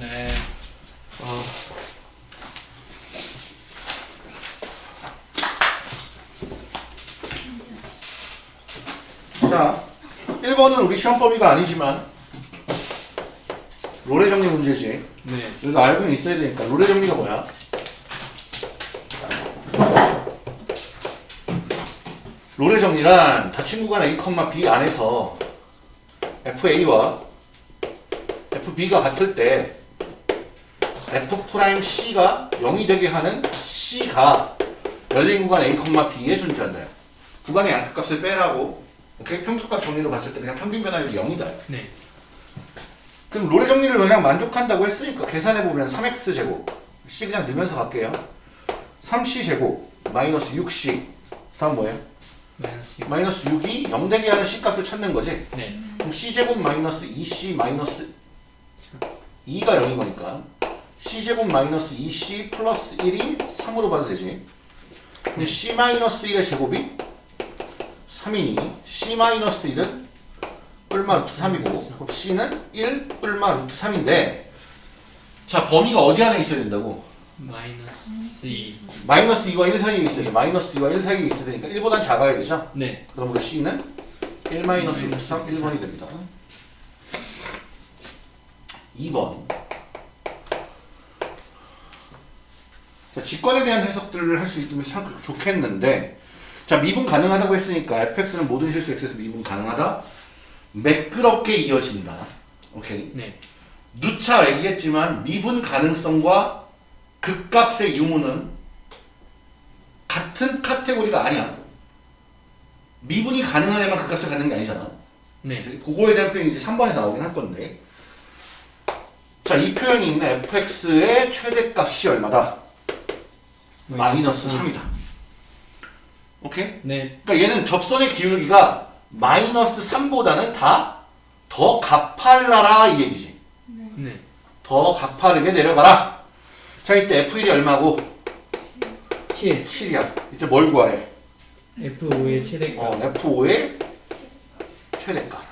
네. 어. 자, 1번은 우리 시험 범위가 아니지만 롤의 정리 문제지. 네. 이거 알고는 있어야 되니까 롤의 정리가 뭐야? 롤의 정리란 닫힌 구간 A, B 안에서 FA와 FB가 같을 때 F'C가 0이 되게 하는 C가 열린 구간 A, B에 존재한다. 구간의 양극값을 빼라고 오케이? 평균값 정리로 봤을 때 그냥 평균 변화율이 0이다. 네. 그럼 롤의 정리를 그냥 만족한다고 했으니까 계산해보면 3x제곱 c 그냥 넣으면서 갈게요 3c제곱 마이너스 6c 다음 뭐예요? 마이너스 육. 마이너스 6이 0 되게 하는 c값을 찾는 거지 네. 그럼 c제곱 마이너스 2c 마이너스 2가 0인 거니까 c제곱 마이너스 2c 플러스 1이 3으로 봐도 되지 근데 c 마이너스 1의 제곱이 3이니 c 마이너스 1은 뿔마 루트 3이고 그럼 c는 1 뿔마 루트 3인데 자 범위가 어디 안에 있어야 된다고? 마이너스 이. 마이너스 2와 1 사이에 있어야 돼 마이너스 2와 1 사이에 있어야 되니까 1보단 작아야 되죠? 네. 그러므로 c는 1 마이너스 루트 3 1번이 됩니다 2번 자, 직관에 대한 해석들을 할 수 있으면 참 좋겠는데 자 미분 가능하다고 했으니까 fx는 모든 실수 x에서 미분 가능하다 매끄럽게 이어진다 오케이 네. 누차 얘기했지만 미분 가능성과 극값의 유무는 같은 카테고리가 아니야 미분이 가능한 애만 극값을 갖는 게 아니잖아 네. 그거에 대한 표현이 이제 3번에서 나오긴 할 건데 자 이 표현이 있는 fx의 최대값이 얼마다? 마이너스 3이다 오케이? 네. 그러니까 얘는 접선의 기울기가 마이너스 3보다는 다 더 가팔라라 이 얘기지. 네. 더 가파르게 내려가라. 자 이때 F1이 얼마고? 7. 7이야. 이때 뭘 구하래? F5의 최대값. 어, F5의 최대값.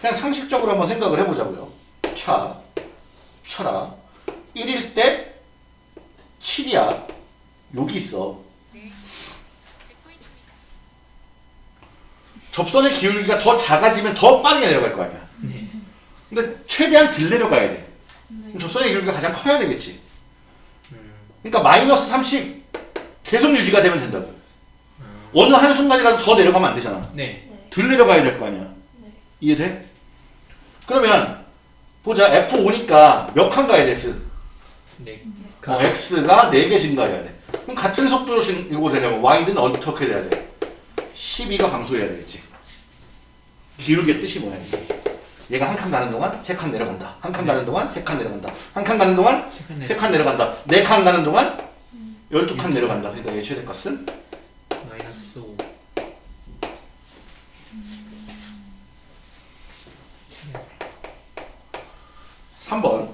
그냥 상식적으로 한번 생각을 해보자고요. 차, 쳐라. 1일 때 7이야. 여기 있어. 접선의 기울기가 더 작아지면 더 빨리 내려갈 거 아니야. 네. 근데 최대한 덜 내려가야 돼. 그럼 접선의 기울기가 가장 커야 되겠지. 음. 그러니까 마이너스 30 계속 유지가 되면 된다고. 음. 어느 한순간이라도 더 내려가면 안 되잖아. 네. 덜 내려가야 될 거 아니야. 이해돼? 그러면 보자. F5니까 몇 칸 가야 돼, X? 네. 어, X가 4개 증가해야 돼. 그럼 같은 속도로 증거 되려면 Y는 어떻게 돼야 돼? 12가 감소해야 되겠지. 기울기의 뜻이 뭐야, 이게? 얘가 한 칸 가는 동안 세 칸 내려간다. 한 칸 가는 동안 세 칸 내려간다. 한 칸 가는 동안 세 칸 내려간다. 네 칸 가는 동안 12칸 내려간다. 그러니까 얘 최대값은 마이너스 5. 삼번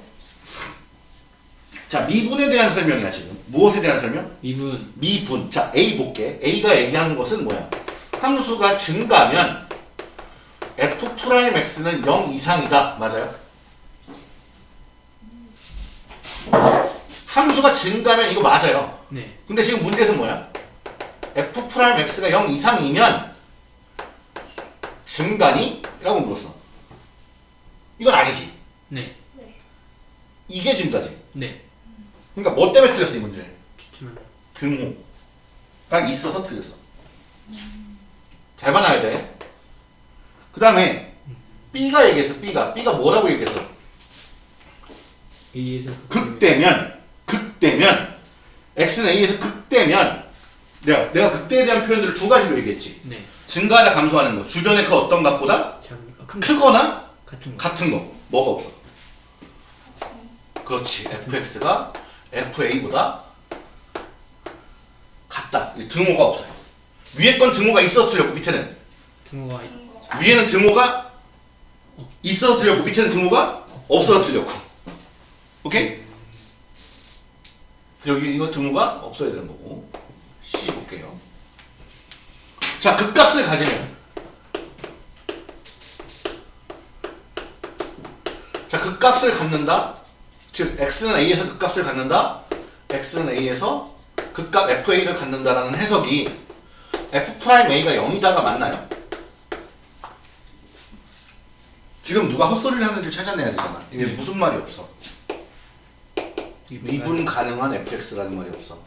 자, 미분에 대한 설명이야, 지금. 무엇에 대한 설명? 미분. 미분. 자, A 볼게. A가 얘기하는 것은 뭐야? 함수가 증가하면 F'X는 0 이상이다. 맞아요? 함수가 증가하면 이거 맞아요. 네. 근데 지금 문제는 뭐야? F'X가 0 이상이면 증가니? 라고 물었어. 이건 아니지. 네. 이게 증가지. 네. 그러니까 뭐 때문에 틀렸어, 이 문제? 등호가 있어서 틀렸어. 잘 봐놔야 돼. 그 다음에 B가 얘기했어. B가 B가 뭐라고 얘기했어? 극대면 극대면 X는 A에서 극대면 내가 내가 극대에 대한 표현들을 두 가지로 얘기했지. 네. 증가하다 감소하는 거. 주변의 그 어떤 거. 크거나 같은 거. 같은 거. 뭐가 없어? 그렇지. fx가 fa보다 같다. 이 등호가 없어요. 위에 건 등호가 있어서 틀렸고 밑에는 등호가 위에는 등호가 있어서 틀렸고 밑에는 등호가 없어서 틀렸고. 오케이? 여기 이거 등호가 없어야 되는 거고. C 볼게요. 자, 극값을 가지면 자, 극값을 갖는다. 즉 x는 a에서 극값을 갖는다. x는 a에서 극값 fa를 갖는다라는 해석이 f 프라임 a가 0이다가 맞나요? 지금 누가 헛소리를 하는지 찾아내야 되잖아. 이게 네. 무슨 말이 없어. 미분 가능한 fx라는 말이 없어.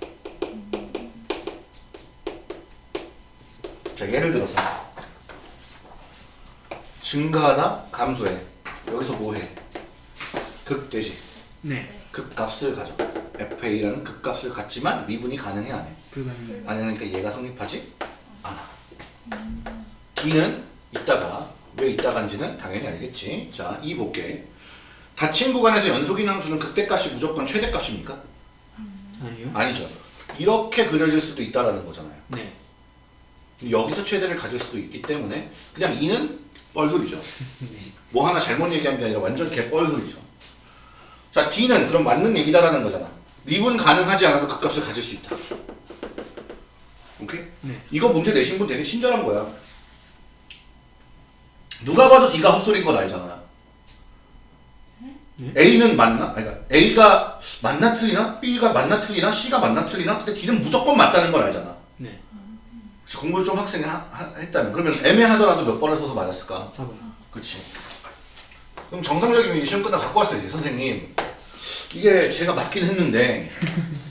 자, 예를 들어서 증가하다 감소해. 여기서 뭐해? 극대지. 네 극값을 가져. fa라는 극값을 갖지만 미분이 가능해 안 해? 불가능 안 하니까 얘가 성립하지 않아. D는 이따가 왜 이따간지는 당연히 알겠지. 자, 이 볼게. 닫힌 구간에서 연속인 함수는 극대값이 무조건 최대값입니까? 아니요 아니죠. 이렇게 그려질 수도 있다라는 거잖아요. 네 여기서 최대를 가질 수도 있기 때문에 그냥 이는 뻘소리죠. 네. 뭐 하나 잘못 얘기한 게 아니라 완전 개 뻘소리죠. 자, D는 그럼 맞는 얘기다라는 거잖아. 미분 가능하지 않아도 극값을 가질 수 있다. 오케이? 네. 이거 문제 내신 분 되게 친절한 거야. 누가 봐도 D가 헛소리인 건 알잖아. 네? A는 맞나? 아니, 그러니까 A가 맞나 틀리나? B가 맞나 틀리나? C가 맞나 틀리나? 근데 D는 무조건 맞다는 걸 알잖아. 네 공부를 좀 학생이 하- 하- 했다면 그러면 애매하더라도 몇 번을 써서 맞았을까? 4번 그렇지. 그럼 정상적이면 이 시험 끝나고 갖고 왔어야지 선생님. 이게 제가 맞긴 했는데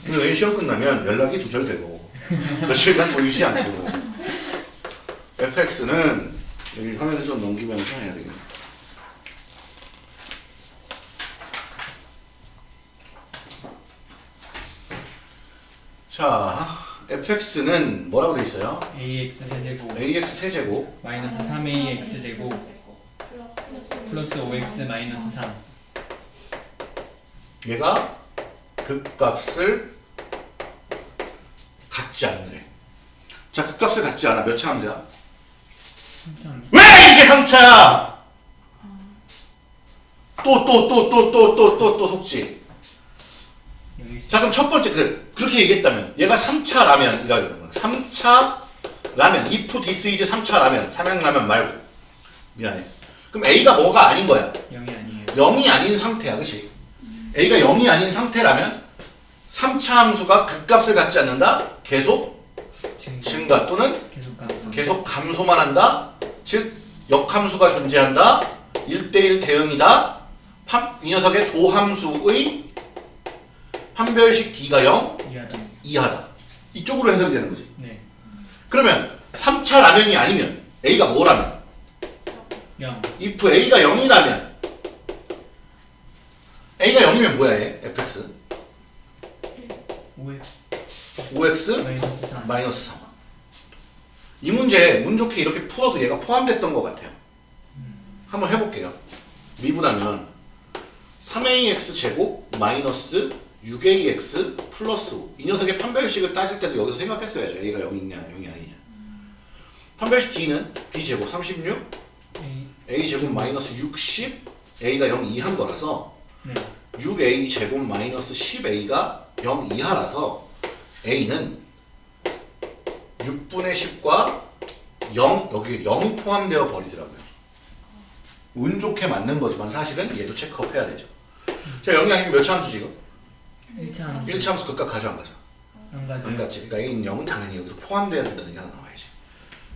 왜 시험 끝나면 연락이 두절되고 며칠간 보이지 않고. fx는 여기 화면을 좀 넘기면서 해야 되겠네. 자, fx는 뭐라고 돼 있어요? ax 세제곱. Ax 세제곱. 마이너스 3ax 제곱. 플러스 5x 마이너스 3 얘가 극값을 갖지 않으래. 자, 극값을 갖지 않아. 몇 차 함수야? 3참 왜 이게 3차야? 또, 또, 또, 또, 또, 또, 또, 또 속지. 자, 그럼 첫 번째, 그래. 그렇게 얘기했다면, 얘가 3차 라면이라는 거야. 3차 라면. if this is 3차 라면. 삼양라면 말고. 미안해. 그럼 A가 뭐가 아닌 거야? 0이 아니에요 0이 아닌 상태야, 그치? A가 0이 아닌 상태라면 3차 함수가 극값을 갖지 않는다? 계속 증가 또는 계속 감소 계속 감소만 한다? 즉, 역함수가 존재한다? 1대1 대응이다? 판- 이 녀석의 도함수의 판별식 D가 0 이하다 이하다. 이쪽으로 해석이 되는 거지. 네 그러면 3차 라면이 아니면 A가 뭐라면? 0 if A가 0이라면 A가 0이면 뭐야 얘? fx 5x 5x 마이너스 3 마이너스 3. 이 문제 운 좋게 이렇게 풀어도 얘가 포함됐던 것 같아요. 한번 해볼게요. 미분하면 3ax 제곱 마이너스 6ax 플러스 5. 이 녀석의 판별식을 따질 때도 여기서 생각했어야죠. a가 0이냐 0이 아니냐. 판별식 d는 b 제곱 36, A a 제곱 마이너스 60, a가 0 이한 거라서 네 6a 제곱 마이너스 10a가 0 이하라서 a는 6분의 10과 0 여기 0이 포함되어 버리더라고요. 운 좋게 맞는 거지만 사실은 얘도 체크업 해야 되죠. 자 0이 아니면 몇차 함수 지금? 1차 함수 1차 함수 극값 가져 안 가져? 안안 가져요 갔지. 그러니까 a는 0은 당연히 여기서 포함돼야 된다는 게 하나 나와야지.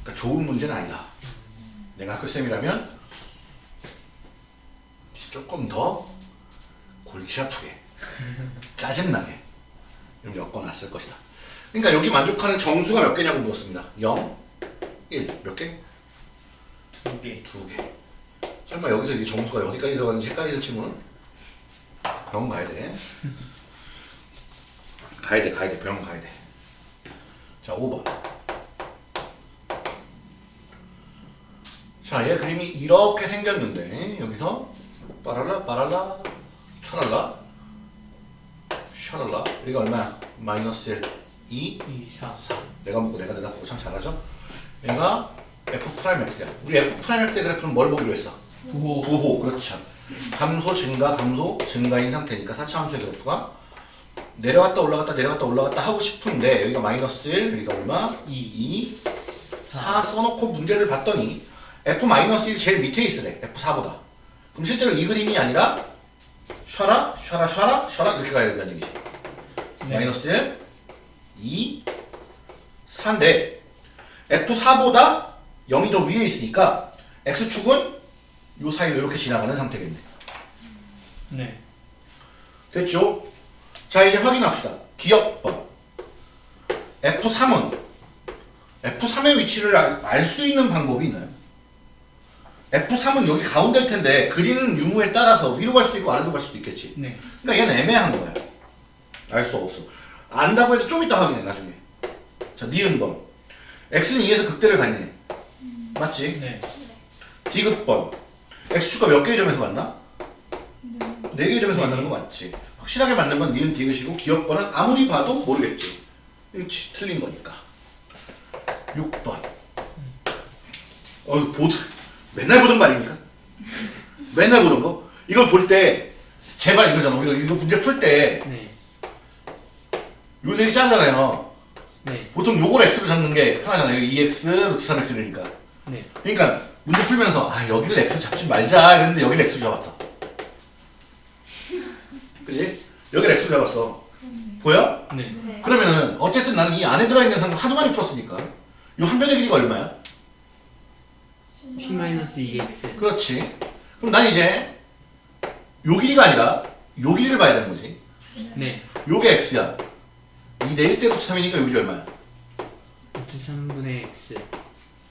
그러니까 좋은 문제는 아니다. 내가 학교쌤이라면 조금 더 골치 아프게 짜증나게 좀 엮어놨을 것이다. 그러니까 여기 만족하는 정수가 몇 개냐고 물었습니다. 0, 1, 몇 개? 2개 두 개. 설마 여기서 이 정수가 어디까지 들어가는지 헷갈리는 친구는 병원 가야 돼. 가야 돼, 가야 돼, 병원 가야 돼. 자, 5번. 자, 얘 그림이 이렇게 생겼는데 여기서 빠랄라 빠랄라 촤랄라? 샤랄라? 이거 얼마야? 마이너스 1, 2, 2 4 4 내가 묻고 내가 대답하고 참 잘하죠? 얘가 f 프라임 x야. 우리 f 프라임 x의 그래프는 뭘 보기로 했어? 9호. 부호. 그렇죠. 감소 증가 감소 증가인 상태니까 4차 함수의 그래프가 내려갔다 올라갔다 내려갔다 올라갔다 하고 싶은데 여기가 마이너스 1 여기가 얼마? 2 2 4 써놓고 문제를 봤더니 f 마이너스 1 제일 밑에 있으래. F4보다. 그럼 실제로 이 그림이 아니라 쉬어라 쉬어라 쉬어라 쉬어라 이렇게 가야 된다는 얘기지 네. 마이너스 1 2 4인데 F4보다 0이 더 위에 있으니까 X축은 요 사이로 이렇게 지나가는 상태겠네 네. 됐죠? 자 이제 확인합시다. 기억번 F3은 F3의 위치를 알 수 있는 방법이 있나요? F3은 여기 가운데일 텐데 그리는 유무에 따라서 위로 갈 수도 있고 아래로 갈 수도 있겠지. 네. 그러니까 얘는 애매한 거야. 알 수 없어. 안다고 해도 좀 이따 확인해 나중에. 자 니은번 X는 2에서 극대를 갔네. 맞지? 네. 디귿번 X축과 몇 개의 점에서 만나? 네 개의 점에서 만나는 거 맞지? 확실하게 맞는 건 니은 디귿이고 기억번은 아무리 봐도 모르겠지 그렇지 틀린 거니까 6번 어 보드 맨날 보던 거 아닙니까? 맨날 보던 거 이걸 볼 때 제발 이러잖아 우리가 이거 문제 풀때 네. 요색이 짜잖아요 네. 보통 요걸 X로 잡는 게 편하잖아요 2X 루트 3X니까 네. 그러니까 문제 풀면서 아 여기를 X 잡지 말자 이랬는데 여기를 X로 잡았다 그지? 여기를 X로 잡았어 보여? 네. 네. 그러면은 어쨌든 나는 이 안에 들어있는 상품 하도 많이 풀었으니까 이 한 변의 길이가 얼마야? P 마이너스 2x. 그렇지 그럼 난 이제 요 길이가 아니라 요 길이를 봐야 되는 거지 네. 요게 X야 이 내일 때부터 3이니까 요 길이 얼마야? 루트 3분의 x.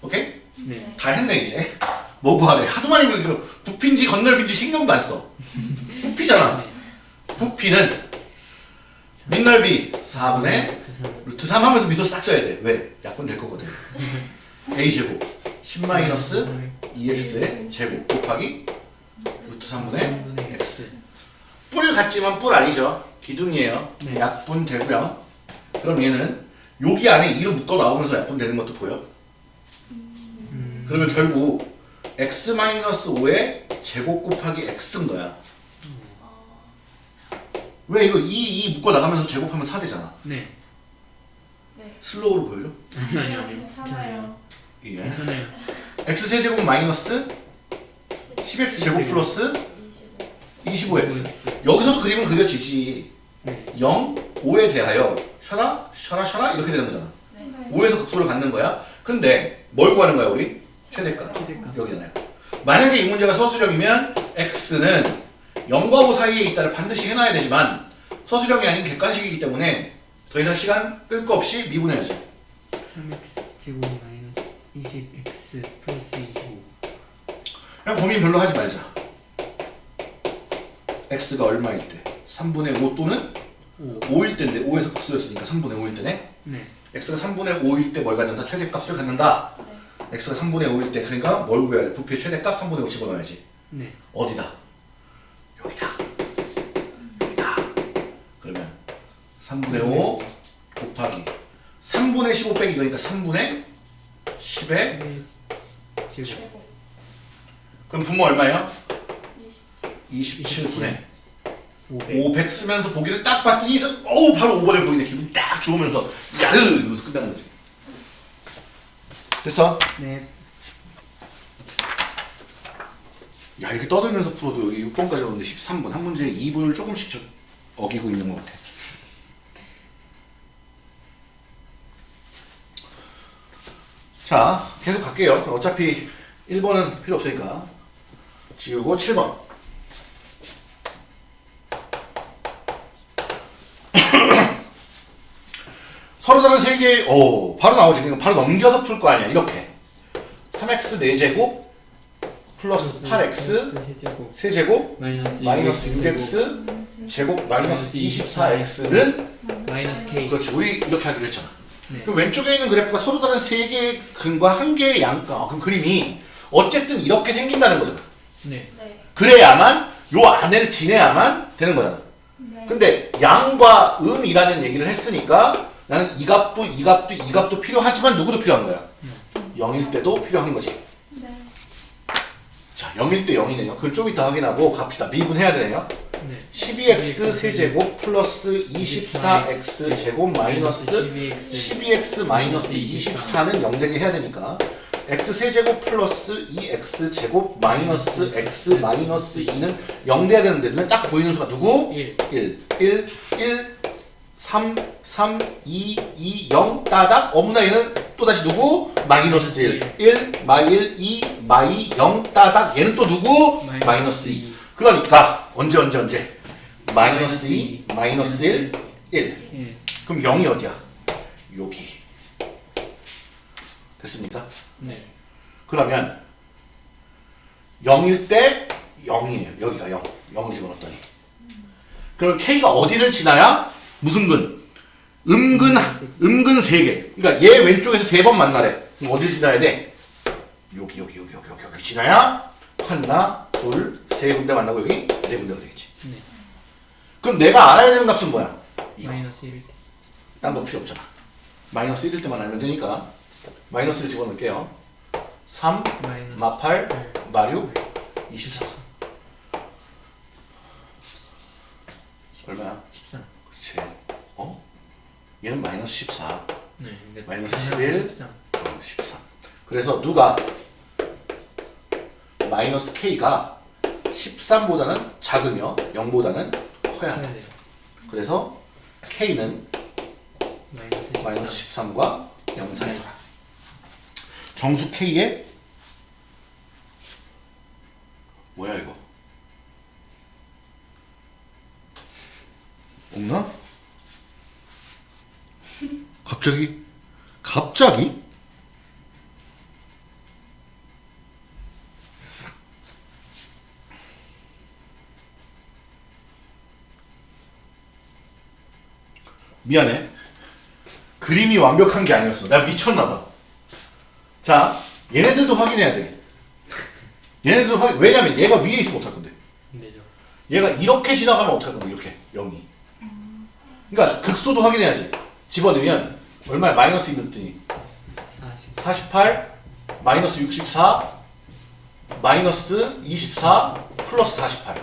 오케이? 네. 다 했네 이제 뭐 구하래 하도 많이 그 부피인지 건널비인지 신경도 안써 부피잖아 네. 부피는 밑넓이 4분의 루트 3. 루트 3 하면서 미소 싹 써야 돼 왜? 약분 될 거거든 a제곱 10 마이너스 2x의 제곱 곱하기 루트 3분의 x 뿔 같지만 뿔 아니죠 기둥이에요 네. 약분 되고요 그럼 얘는 여기 안에 2로 묶어 나오면서 약분 되는 것도 보여 음. 그러면 결국 x 마이너스 5의 제곱 곱하기 x인 거야. 왜 이거 2, 2 묶어 나가면서 제곱하면 4 되잖아. 네. 네. 슬로우로 보여줘? 아니 아니 아, 아니. 괜찮아요. 예. x 세제곱 마이너스 10x 제곱 플러스 25. 25x. 여기서도 그림은 그려지지. 네. 0, 5에 대하여 셔라, 셔라, 셔라 이렇게 되는 거잖아. 네. 5에서 극소를 갖는 거야. 근데 뭘 구하는 거야 우리? 최대값. 여기잖아요. 만약에 이 문제가 서술형이면 x는 0과 5 사이에 있다를 반드시 해놔야 되지만 서술형이 아닌 객관식이기 때문에 더 이상 시간 끌 거 없이 미분해야지. 3x 제곱 20x 플러스 25. 그냥 고민 별로 하지 말자. x가 얼마일 때? 3분의 5 또는 5. 5일 때인데 5에서 극소였으니까 3분의 5일 때네. 네. x가 3분의 5일 때 뭘 갖는다? 최대값을 갖는다. x가 3분의 5일 때 그러니까 뭘 구해야 돼? 부피의 최대값 3분의 5 집어넣어야지. 네. 어디다? 여기다. 여기다. 그러면 3분의 5 곱하기 3분의 15 빼기 이거니까 3분의 10의 네. 제곱. 그럼 분모 얼마예요? 27분의 500. 500 쓰면서 보기를 딱 봤더니 어우 바로 5번에 보이네 기분이 딱 좋으면서 야으 이러면서 끝나는 거지 됐어? 네. 야 이게 떠들면서 풀어도 여기 6번까지 오는데 13번 한 문제에 2분을 조금씩 저- 어기고 있는 것 같아 자 계속 갈게요. 어차피 1번은 필요 없으니까. 지우고 7번. 서로 다른 세 개의 오 바로 나오지. 그냥 바로 넘겨서 풀 거 아니야. 이렇게. 3x 4제곱 플러스 8x 세제곱. 세제곱 마이너스 마이너스 6x 6x 제곱. 마이너스 24x는 마이너스 k. 그렇지. 우리 이렇게 하기로 했잖아 네. 그럼 왼쪽에 있는 그래프가 서로 다른 세 개의 근과 한 개의 양 어, 그럼 그림이 어쨌든 이렇게 생긴다는 거잖아 네. 네. 그래야만 요 안을 지내야만 되는 거잖아 네. 근데 양과 음이라는 얘기를 했으니까 나는 이 값도 이 값도 이 값도 필요하지만 누구도 필요한 거야 0일 때도 필요한 거지 네. 자 0일 때 0이네요. 그걸 좀 이따 확인하고 갑시다. 미분해야 되네요. 네. 12x 세제곱 플러스 24x 제곱 마이너스 12x 마이너스 24는 0 되게 해야 되니까 x 세제곱 플러스 2x 제곱 마이너스 x 마이너스 2는 0 돼야 되는데 눈에 딱 보이는 수가 누구? 1 1, 1, 1, 3, 3, 2, 2, 0 따닥 어머나 얘는 또다시 누구? 마이너스 1, 1, 마이 1, 2, 마이 0 따닥 얘는 또 누구? 마이너스 2 그러니까 언제 언제 언제 마이너스 2, 마이너스 1, 1 1 그럼 0이 어디야? 여기 됐습니까? 네 그러면 0일 때 0이에요. 여기가 0. 0을 집어넣었더니. 그럼 K가 어디를 지나야? 무슨 근? 음근, 음근 3개. 그러니까 얘 왼쪽에서 3번 만나래. 그럼 어디를 지나야 돼? 여기, 여기, 여기, 여기, 여기, 여기 지나야 하나, 둘, 세 군데 만나고 여기 네 군데가 되겠지. 네. 그럼 내가 알아야 되는 값은 뭐야? 이거. 마이너스 1 딴거 필요 없잖아. 마이너스 1일 때만 알면 되니까 마이너스를 집어넣을게요. 3, 마이너스 마8, 마6, 24. 얼마야? 13 그렇지. 어? 얘는 마이너스 14, 네 마이너스 11. 13 어, 13. 그래서 누가 마이너스 k가 13보다는 작으며 0보다는 커야 한다. 돼요 그래서 k는 마이너스 마이너스 13 과 0 사이더라. 정수 K의 뭐야 이거? 없나? 갑자기 갑자기 미안해. 그림이 완벽한 게 아니었어. 내가 미쳤나봐. 자, 얘네들도 확인해야 돼. 얘네들도 확인, 왜냐면 얘가 위에 있으면 어떡할 건데? 되죠 얘가 이렇게 지나가면 어떡할 건데, 이렇게. 0이. 그러니까 극소도 확인해야지. 집어넣으면 얼마야? 마이너스 2 넣더니 40 48, 마이너스 64, 마이너스 24, 플러스 48.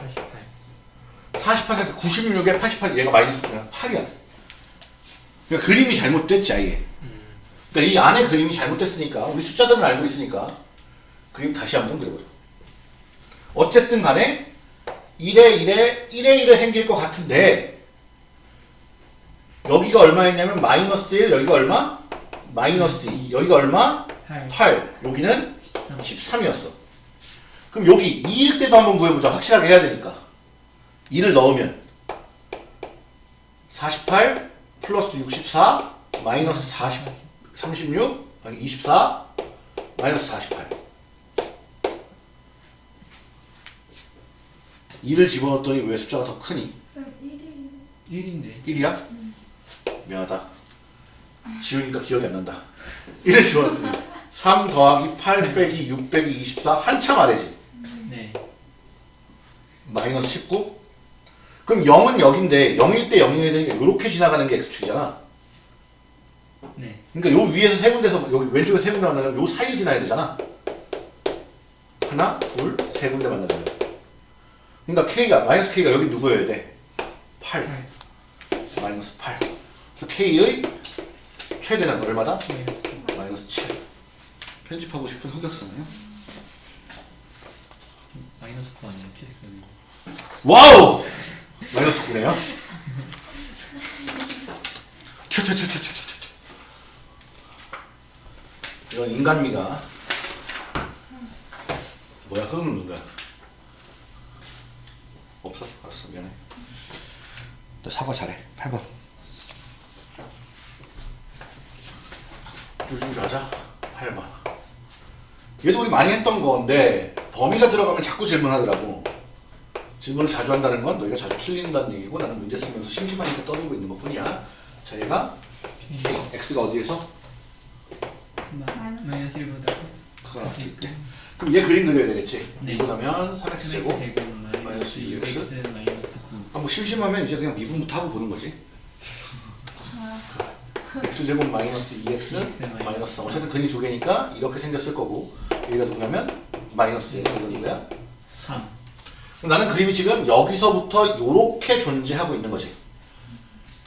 48 48, 96에 88, 얘가 마이너스 그냥 8이야. 그러니까 그림이 잘못됐지, 아예. 그러니까 이 안에 그림이 잘못됐으니까, 우리 숫자들은 알고 있으니까, 그림 다시 한번 그려보자. 어쨌든 간에, 1에 1에, 1에 1에 생길 것 같은데, 여기가 얼마였냐면, 마이너스 1, 여기가 얼마? 마이너스 2. 여기가 얼마? 8 8. 여기는 13 13 이었어. 그럼 여기 2일 때도 한번 구해보자. 확실하게 해야 되니까. 2를 넣으면 48 플러스 64 마이너스 40 36 아니 24 마이너스 48 2를 집어넣었더니 왜 숫자가 더 크니? 쌤 1이 1인데 1이야? 미안하다. 지우니까 기억이 안 난다. 1을 집어넣었더니 3 더하기 8 빼기 6 빼기 24 한참 아래지. 네 마이너스 19? 그럼 0은 여기인데 0일 때 0이 되니까 이렇게 지나가는 게 x축이잖아. 네 그러니까 요 위에서 세 군데서 여기 왼쪽에 세 군데 만나면 요 사이 지나야 되잖아. 하나, 둘, 세 군데 만나면. 그러니까 k가 마이너스 k가 여기 누구여야 돼? 8. 8 마이너스 8. 그래서 k의 최대는 얼마다? 마이너스 마이너스 7. 편집하고 싶은 흑역사네요. 마이너스 9 아니에요 최대값이 wow! 마이너스 9네요. 튀튀튀튀튀튀. 이건 인간미가 뭐야 흑은 누구야? 없어? 알았어 미안해. 너 사과 잘해. 8번. 쭈쭈 하자. 8번. 얘도 우리 많이 했던 건데 범위가 들어가면 자꾸 질문하더라고. 질문을 자주 한다는 건 너희가 자주 틀린다는 얘기고 나는 문제 쓰면서 심심하니까 떠들고 있는 것 뿐이야. 자, 얘가 X가 어디에서? 마이너스 1보다 그걸 어떻게 때 그럼 얘 그림 그려야 되겠지? 네. 이고 나면 3X x 제곱. 마이너스 마이너스 2x. 6x 마이너스 9 아, 뭐 심심하면 이제 그냥 미분부터 하고 보는 거지. X 제곱 마이너스 2X 마이너스 3. 어쨌든 근이 두 개니까 이렇게 생겼을 거고 얘가 누구냐면 마이너스 얘가 누구야? 3 그럼 나는 그림이 지금 여기서부터 이렇게 존재하고 있는 거지.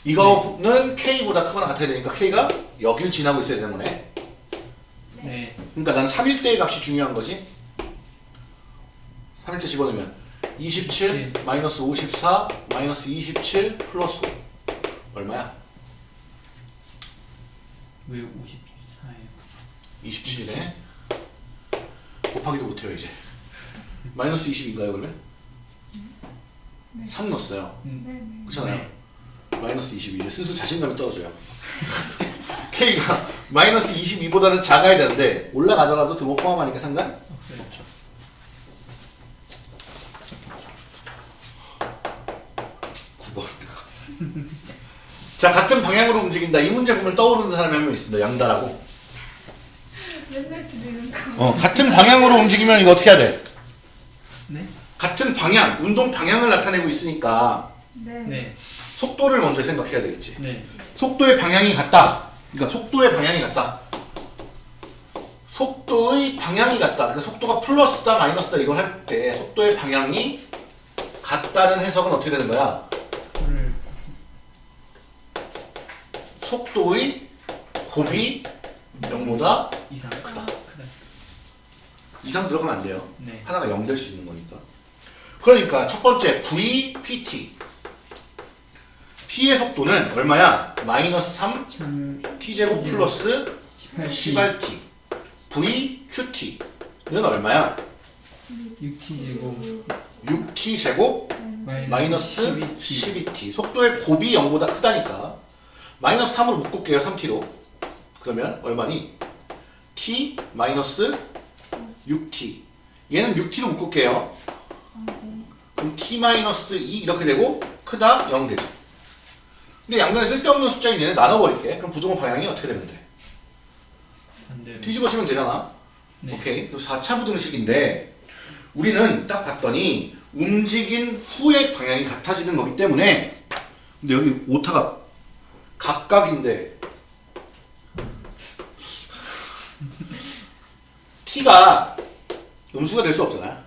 이거는 K보다 크거나 같아야 되니까 K가 여기를 지나고 있어야 되는 거네. 네. 그러니까 난 3일대의 값이 중요한 거지. 3일대 집어넣으면 27 마이너스 54 마이너스 27 플러스 5 얼마야? 왜 54예요? 27이네. 곱하기도 못해요 이제. 마이너스 20인가요 그러면? 3 넣었어요. 음. 네, 네. 그렇잖아요. 마이너스 22. 이제 슬슬 자신감이 떨어져요. K가 마이너스 22보다는 작아야 되는데 올라가더라도 등호 포함하니까 상관? 없어요. 없죠. 자 같은 방향으로 움직인다. 이 문제 보면 떠오르는 사람이 한 명 있습니다. 양다라고. 맨날 드리는 거. 어 같은 방향으로 움직이면 이거 어떻게 해야 돼? 네? 같은 방향, 운동 방향을 나타내고 있으니까 네. 네. 속도를 먼저 생각해야 되겠지. 네. 속도의 방향이 같다. 그러니까 속도의 방향이 같다. 속도의 방향이 같다. 그러니까 속도가 플러스다 마이너스다 이걸 할 때 속도의 방향이 같다는 해석은 어떻게 되는 거야? 를 속도의 곱이 0보다 이상 크다. 크다. 이상 들어가면 안 돼요. 네. 하나가 0 될 수 있는 거니까. 그러니까 첫 번째 VPT. P의 속도는 얼마야? 마이너스 3 3 T제곱 플러스 18 18T. VQT. 이건 얼마야? 6t 제곱 6T 제곱 마이너스 12t 12T. 속도의 곱이 0보다 크다니까. 마이너스 3으로 묶을게요. 3T로. 그러면 얼마니? T 마이너스 6T. 얘는 6T로 묶을게요. 그럼 T 마이너스 2 이렇게 되고 크다 0 되죠. 근데 양변에 쓸데없는 숫자인 얘는 나눠버릴게. 그럼 부등호 방향이 어떻게 되면 돼? 뒤집어지면 되잖아. 네. 오케이. 그럼 4차 부등식인데 우리는 딱 봤더니 움직인 후의 방향이 같아지는 거기 때문에 근데 여기 오타가 각각인데 t가 음수가 될 수 없잖아.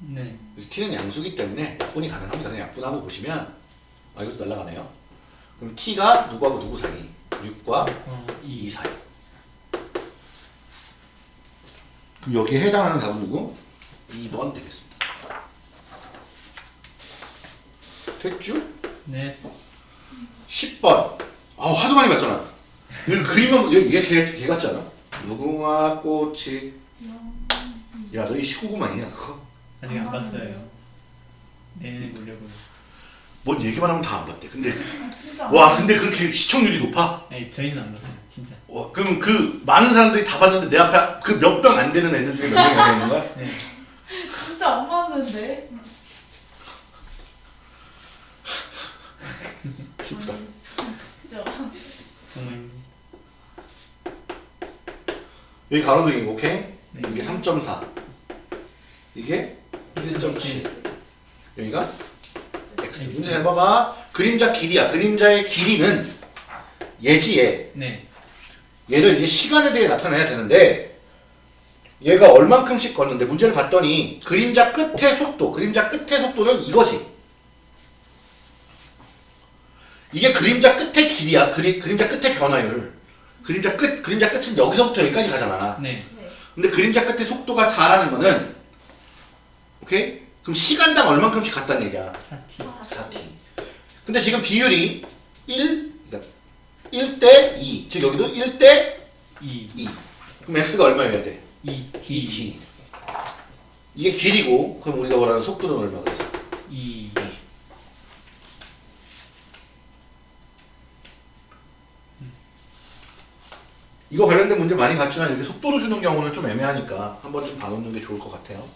네. 그래서 t는 양수기 때문에 약분이 가능합니다. 그냥 약분하고 보시면 아 이것도 날라가네요. 그럼 t가 누구하고 누구 사이? 6과 어, 2 2 사이. 그럼 여기에 해당하는 답은 누구? 2번 되겠습니다. 됐죠? 네. 10번. 아 하도 많이 봤잖아. 여기 그림은 얘, 얘 개, 개 같지 않아? 무궁화 꽃이 야 너 이 19구만이냐 그거? 아직 안 봤어요. 내년에 보려고요. 뭔 얘기만 하면 다 안 봤대. 근데 아, 진짜. 와 근데 그렇게 시청률이 높아? 아니 저희는 안 봤어요. 진짜. 와 그러면 그 많은 사람들이 다 봤는데 내 앞에 그 몇 병 안 되는 애들 중에 몇 명이 있는 거야? 네. 진짜 안 맞는데. 슬프다. 진짜. 정말 여기 가로등이고 오케이? 네. 이게 3.4 이게 1.7 여기가 x 문제 잘 봐봐 그림자 길이야 그림자의 길이는 예지에 네. 얘를 이제 시간에 대해 나타내야 되는데 얘가 얼만큼씩 걷는데 문제를 봤더니 그림자 끝의 속도 그림자 끝의 속도는 이거지 이게 그림자 끝의 길이야 그리, 그림자 끝의 변화율 그림자 끝 그림자 끝은 여기서부터 여기까지 가잖아 네. 네. 근데 그림자 끝의 속도가 4라는 거는 오케이? 그럼 시간당 얼만큼씩 갔다는 얘기야 4t. 4t 근데 지금 비율이 1 그러니까 1대 2. 즉 여기도 1대 2. 2. 그럼 x가 얼마여야 돼? 2t. 2t. 이게 길이고 그럼 우리가 말하는 속도는 얼마 그래서? 2. 이거 관련된 문제 많이 갔지만 이렇게 속도로 주는 경우는 좀 애매하니까 한 번쯤 봐놓는 게 좋을 것 같아요.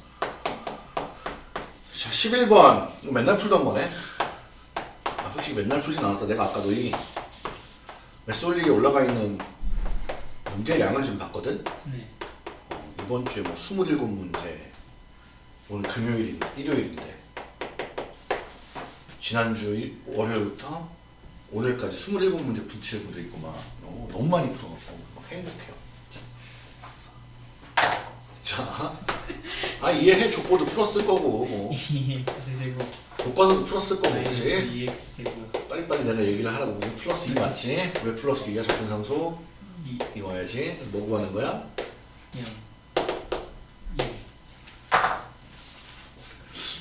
자, 11번. 이거 맨날 풀던 거네. 아, 솔직히 맨날 풀진 않았다. 내가 아까 너희 메솔릭에 올라가 있는 문제량을 좀 봤거든? 네. 이번 주에 뭐 27문제. 오늘 금요일인데, 일요일인데. 지난주 일- 월요일부터 오늘까지 27문제 붙일 분도 있고 막 너무, 너무 많이 풀어갖고 막 행복해요. 자, 아 이해해 족보도 풀었을 거고 뭐 2x 제곱 교과서도 풀었을 거고 2x 제곱 빨리빨리 내가 얘기를 하라고 플러스 2 맞지? 왜 플러스 2야 접근상수? 2 이거야지. 뭐 구하는 거야? 0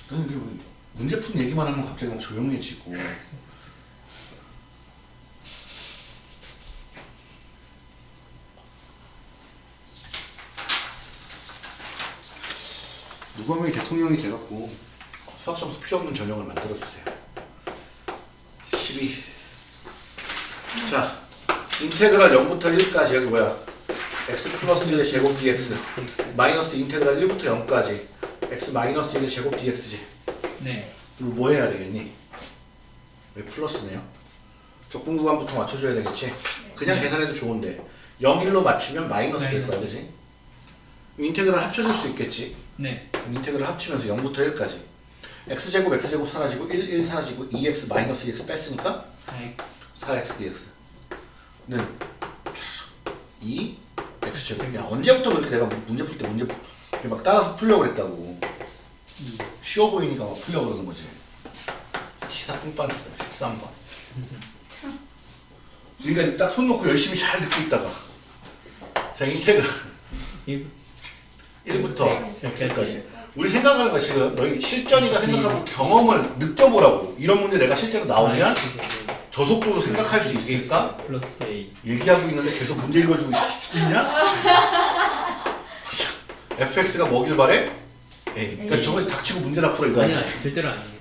너는 왜 문제 푸는 얘기만 하면 갑자기 막 조용해지고. 누가 면 대통령이 돼갖고 수학 점수 필요 없는 전형을 만들어 주세요. 12. 자, 인테그랄 0부터 1까지 여기 뭐야? x 플러스 1의 제곱 dx 마이너스 인테그랄 1부터 0까지 x 마이너스 1의 제곱 dx지. 네 이거 뭐 해야 되겠니? 왜 플러스네요? 적분 구간부터 맞춰줘야 되겠지? 그냥 네. 계산해도 좋은데 0, 1로 맞추면 마이너스 될 거야. 그지? 그럼 인테그랄 합쳐줄 수 있겠지? 네. 그럼 인테그랄 합치면서 0부터 1까지. X제곱, x제곱 사라지고 1, 1 사라지고 2x 마이너스 2x 뺐으니까 4x 4x dx는 2 x제곱. 야 언제부터 그렇게 내가 문제 풀 때 문제 풀, 막 따라서 풀려고 그랬다고. 2 쉬워 보이니까 막 풀려고 그러는 거지. 시사 뿜빤스 13번. 그러니까 딱 손 놓고 열심히 잘 듣고 있다가. 자 인테그. 1 1부터 X까지. 우리 생각하는 거 지금 너희 실전이다 생각하고 경험을 느껴보라고 이런 문제 내가 실제로 나오면 저 속도로 생각할 수 있을까? 플러스 A 얘기하고 있는데 계속 문제 읽어주고 있- 죽냐? fx가 뭐길 바래? A. 그러니까. 저거 닥치고 문제나 풀어 이거. 아니야 절대로 아니에요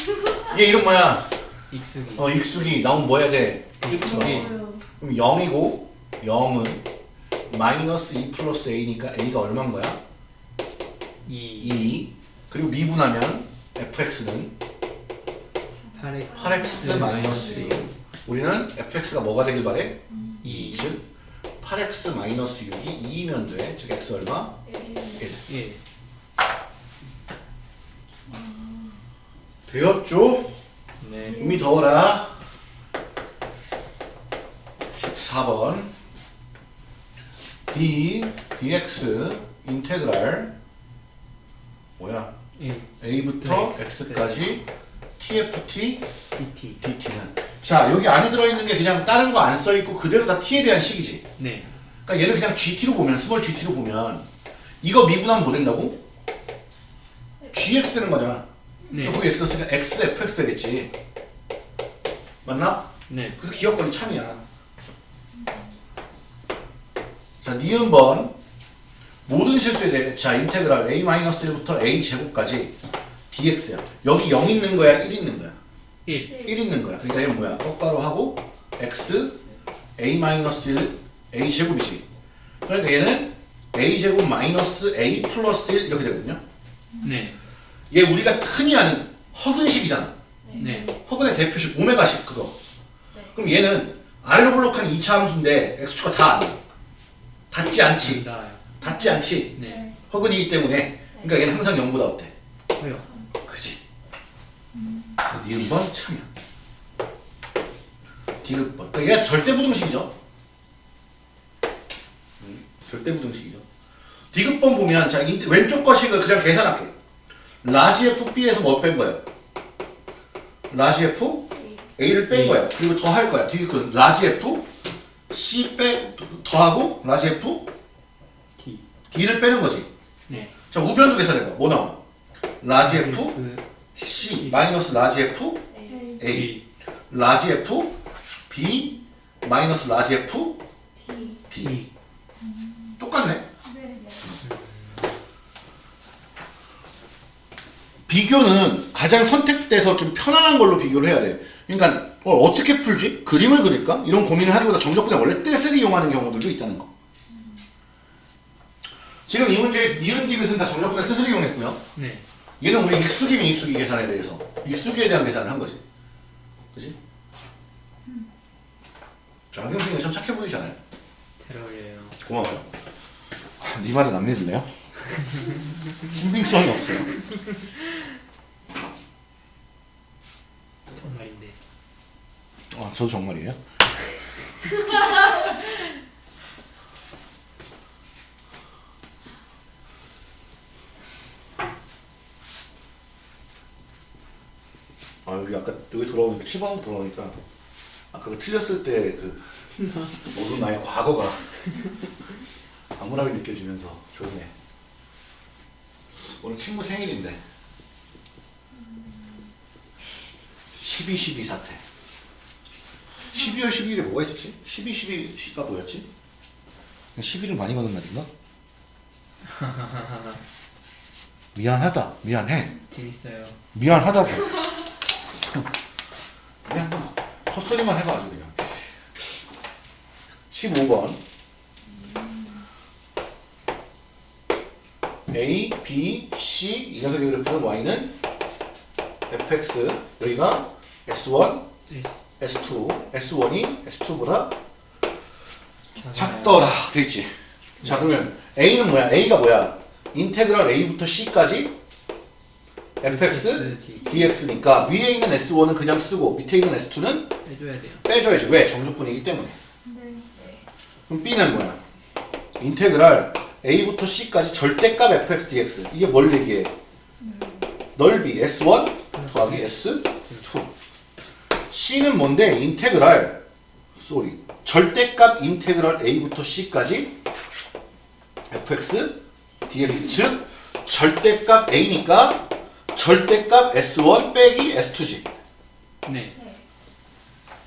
얘 이름 뭐야? 익숙이 어 익숙이 나오면 뭐 해야 돼? 1부터 예. 그럼 0이고 0은 마이너스 2 플러스 a니까 a가 얼마인 거야? 2 2 그리고 미분하면 fx는? 8x 8x 마이너스 1 우리는 fx가 뭐가 되길 바래? 2즉 8x 마이너스 6이 2이면 돼. 즉 x 얼마? 1 1 되었죠? 네. 음이 더워라. 14번. d dx integral 뭐야 1 a부터 네. x까지 tft dt dt는 자 여기 안에 들어있는 게 그냥 다른 거 안 써있고 그대로 다 t에 대한 식이지 네 그러니까 얘를 그냥 gt로 보면 small gt로 보면 이거 미분하면 뭐 된다고? gx 되는 거잖아 네. 거기 x 쓰니까 x fx 되겠지 맞나? 네. 그래서 기억권이 참이야. 자, 니은번 모든 실수에 대해 자 인테그랄 a-1부터 a 제곱까지 dx야. 여기 0 있는 거야, 1 있는 거야. 1 1 있는 거야. 그러니까 얘는 뭐야? 똑바로 하고 x a-1 a 제곱이지. 그러니까 얘는 a 제곱 마이너스 a 플러스 1 이렇게 되거든요. 네. 얘 우리가 흔히 아는 허근식이잖아. 네. 허근의 대표식 오메가식 그거. 그럼 얘는 R로 블록한 2차 함수인데 x축가 다. 닿지 않지. 나요. 닿지 않지. 네. 허근이기 때문에. 그러니까 얘는 항상 0보다 어때? 커요. 그지. 그 니은번 참여. 디귿번. 그러니까 얘가 절대부등식이죠. 음, 절대부등식이죠. 디귿번 보면 자 인- 왼쪽 거식을 그냥 계산할게. large f b에서 뭐 뺀 거예요? large f a를 뺀. 거야. 그리고 더 할 거야. 디귿은 large f c 빼 더하고 large f D d를 빼는 거지. 네. 자 우변도 계산해봐. 뭐 나와? large f 그 c 마이너스 large f a large f b 마이너스 large f d 똑같네. 비교는 가장 선택돼서 좀 편안한 걸로 비교를 해야 돼. 그러니까 어, 떻게 풀지? 그림을 그릴까? 이런 고민을 하기보다 정적분에 원래 뜻을 이용하는 경우들도 있다는 거. 지금 이 문제 니은 디귿은 다 정적분의 뜻을 이용했고요. 네. 얘는 우리 익숙이 계산에 대해서 익숙이에 대한 계산을 한 거지. 그지? 자, 안경 선생님 참 착해 보이잖아요. 잘 어울려요. 고마워요. 네 말은 안 믿을래요? 신빙성이 없어요. 정말인데. 아, 저도 정말이에요? 아, 여기 아까 여기 돌아오니까 7번으로 돌아오니까 아까 그 틀렸을 때 그 모든 나의 과거가 암울하게 느껴지면서 좋네. 오늘 친구 생일인데 12, 12 사태 12월 12일에 뭐가 있었지? 12, 12가 뭐였지? 12를 많이 거는 날인가? 미안하다 미안해 재밌어요. 미안하다고 소리만 해봐 아주 그냥. 15번. A, B, C. 이 녀석의 그래프는 Y는 fx 여기가 S1, S2 S1이 S2보다 작더라. 돼있지? 자 그러면 A는 뭐야? A가 뭐야? 인테그랄 A부터 C까지 fx dx니까 위에 있는 S1은 그냥 쓰고 밑에 있는 S2는 해줘야 돼요. 빼줘야지 왜? 정적분이기 때문에 네. 그럼 B는 뭐야? 인테그랄 A부터 C까지 절대값 fx dx 이게 뭘 얘기해? 넓이 S1 더하기 S2 C는 뭔데? 인테그랄 sorry 절대값 integral A부터 C까지 fx dx 즉 절대값 A니까 절대값 S1 빼기 S2지 네. 네.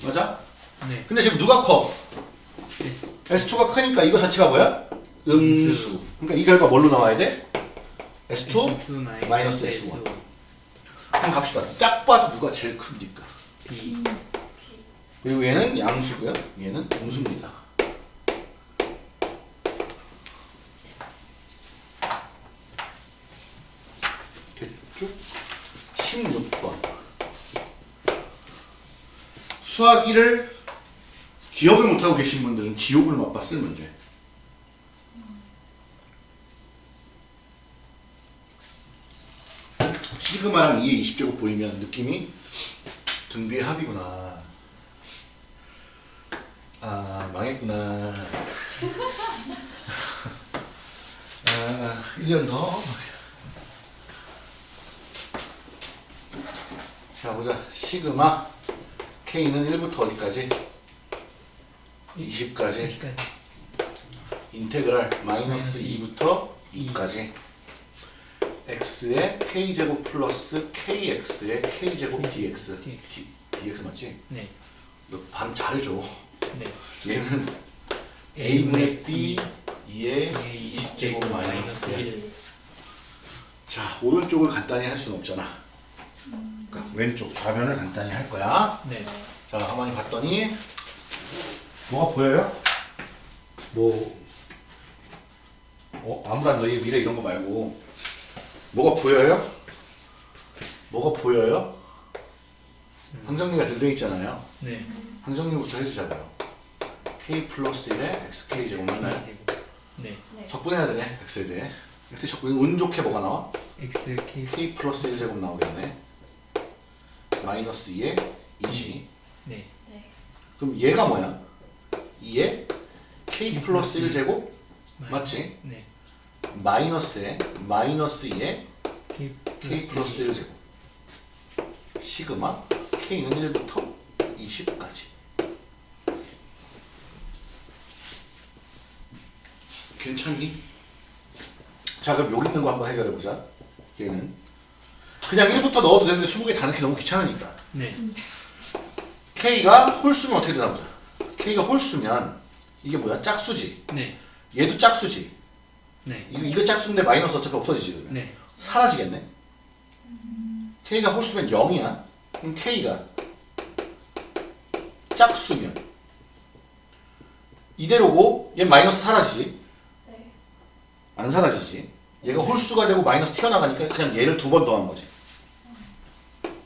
맞아? 네. 근데 지금 누가 커? S. S2가 크니까 이거 자체가 뭐야? 음수. 그러니까 이 결과 뭘로 나와야 돼? S2? S2 마이너스 S1. 그럼 갑시다. 짝 봐도 누가 제일 큽니까? B. 그리고 얘는 양수고요. 얘는 음수입니다. 됐죠? 16번. 수학 1을 기억을 못하고 계신 분들은 지옥을 맛봤을 문제. 시그마랑 2의 20제곱 보이면 느낌이 등비의 합이구나. 아, 망했구나. 아, 1년 더. 자, 보자. 시그마. K는 1부터 어디까지? 20까지. 여기까지. 인테그랄 마이너스 마이너스 2부터 2까지. x의 k제곱 플러스 kx의 k제곱 dx. dx. dx 맞지? 네. 너 발음 잘해줘. 네. 얘는 a분의 b 2의 의 20제곱 마이너스 1. 1. 자, 오른쪽을 간단히 할 수는 없잖아. 그러니까 왼쪽 좌변을 간단히 할 거야. 네. 자, 가만히 봤더니 뭐가 보여요? 뭐 어, 아무런 너희 미래 이런 거 말고 뭐가 보여요? 뭐가 보여요? 항정리가 들려 있잖아요. 네. 항정리부터 해주자고요. k 플러스 1에 xk 제곱 맨날 네. 네. 적분해야 되네. x에 대해. 이렇게 적분 운 좋게 뭐가 나와? X K. k 플러스 1 제곱 나오겠네. 마이너스 2에 2지. 네. 네. 그럼 얘가 뭐야? 2에 k 플러스 1 제곱 맞지? 네. 마이너스에 마이너스 2에 K. k 플러스 1 제곱. 시그마 k는 1부터 20까지. 괜찮니? 자 그럼 여기 있는 거 한번 해결해 보자. 얘는 그냥 1부터 넣어도 되는데 20개 다 넣기 너무 귀찮으니까. 네. K가 홀수면 어떻게 되나 보자. K가 홀수면 이게 뭐야? 짝수지. 네. 얘도 짝수지. 네. 이거, 이거 짝수인데 마이너스 어차피 없어지지 그러면. 네. 사라지겠네. K가 홀수면 0이야. 그럼 K가 짝수면 이대로고 얘 마이너스 사라지지. 네. 안 사라지지. 얘가 홀수가 되고 마이너스 튀어나가니까 그냥 얘를 두 번 더한 거지.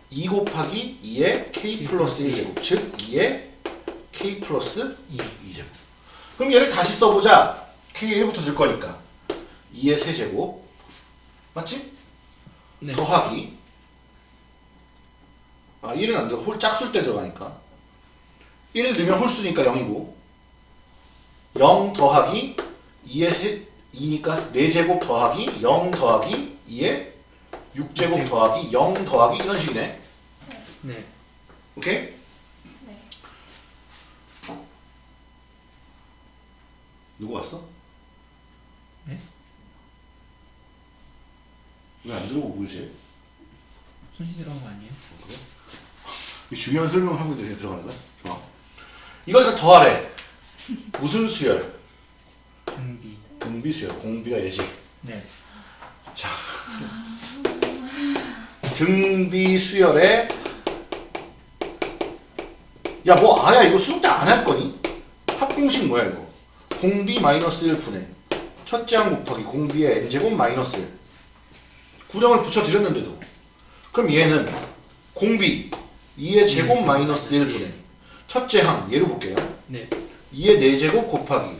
2 곱하기 2의 K 플러스 1제곱 즉 2의 K 플러스 2. 2제곱. 그럼 얘를 다시 써보자. K에 1부터 들 거니까. 2의 세제곱. 맞지? 네. 더하기. 아 1은 안 들어. 홀 짝수일 때 들어가니까. 1을 넣으면 홀수니까 0이고. 0 더하기 2의 세 2니까 4제곱 더하기 0 더하기 2의 6제곱 더하기 0 더하기 이런 식이네 네. 오케이? 네. 누구 왔어? 네? 왜 안 들어오고 물지? 손시 들어간 거 아니에요? 이 중요한 설명을 하고 있는데 들어가는 거야? 좋아. 이걸 다 더하래. 무슨 수열? 등비. 등비 수열. 공비가 예지. 네. 자. 등비 수열에 야 뭐 아야 이거 수능 때 안 할 거니? 합공식 뭐야 이거? 공비 마이너스 1분의 첫째 항 곱하기 공비의 n제곱 마이너스 1 구령을 붙여드렸는데도 그럼 얘는 공비 2의 제곱 마이너스 1분의 첫째 항 얘를 볼게요 네. 2의 4제곱 곱하기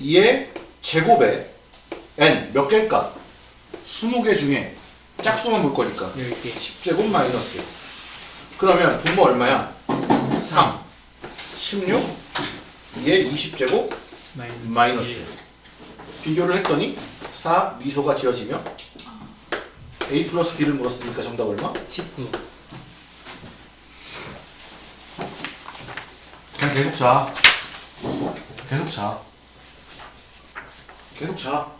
2의 제곱에 n 몇 개일까? 20개 중에 짝수만 볼 거니까 10개. 10제곱 마이너스 그러면 분모 얼마야? 3 16 2의 20제곱 마이너스. 마이너스 일. 비교를 했더니 4 미소가 지어지며 a 플러스 b를 물었으니까 정답 얼마? 19. 그냥 계속 자 계속 자 계속 자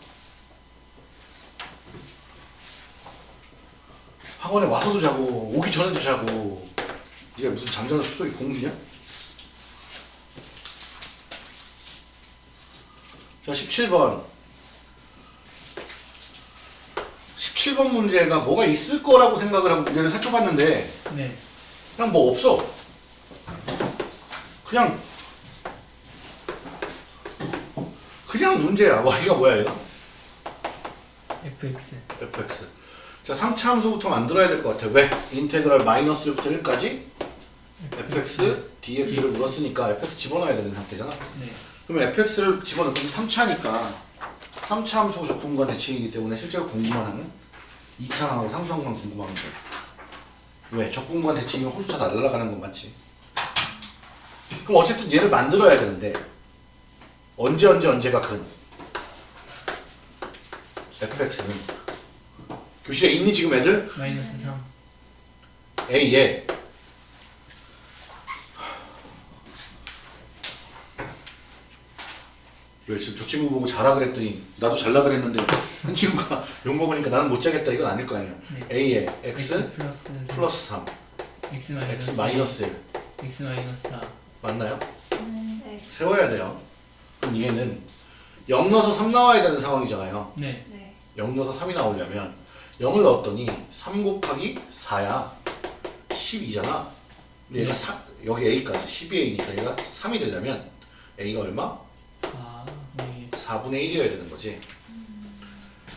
학원에 와서도 자고 오기 전에도 자고 네가 무슨 잠자는 숲속의 공주냐? 자 17번 17번 문제가 뭐가 있을 거라고 생각을 하고 문제를 살펴봤는데 네. 그냥 뭐 없어 그냥 그냥 문제야 y가 뭐야 얘가? fx. fx 자 3차 함수부터 만들어야 될 것 같아 왜? 인테그랄 마이너스 1부터 1까지 fx dx를 물었으니까 fx 집어넣어야 되는 상태잖아 네. 그럼 fx를 집어넣으면 3차니까 3차 함수 적분과 대칭이기 때문에 실제로 궁금한 항은 2차항하고 상수항만 궁금한 거야 왜? 적분과 대칭이면 홀수차 날아가는 건 맞지 그럼 어쨌든 얘를 만들어야 되는데 언제 언제 언제가 근 fx는 교실에 있니 지금 애들? 마이너스 3. A에 왜 지금 저 친구 보고 자라 그랬더니 나도 잘라 그랬는데 한 친구가 욕 먹으니까 나는 못 자겠다 이건 아닐 거 아니야 네. A에 X 플러스 플러스 3 x 마이너스 X 마이너스 1 x 마이너스 4. 맞나요? 네. 세워야 돼요 그럼 얘는 0 넣어서 3 나와야 되는 상황이잖아요 네. 네. 0 넣어서 3이 나오려면 0을 넣었더니 3 곱하기 4야 12잖아 근데 얘가 네. 4, 여기 A까지 12A니까 얘가 3이 되려면 A가 얼마? 4. 네. 4분의 1이어야 되는 거지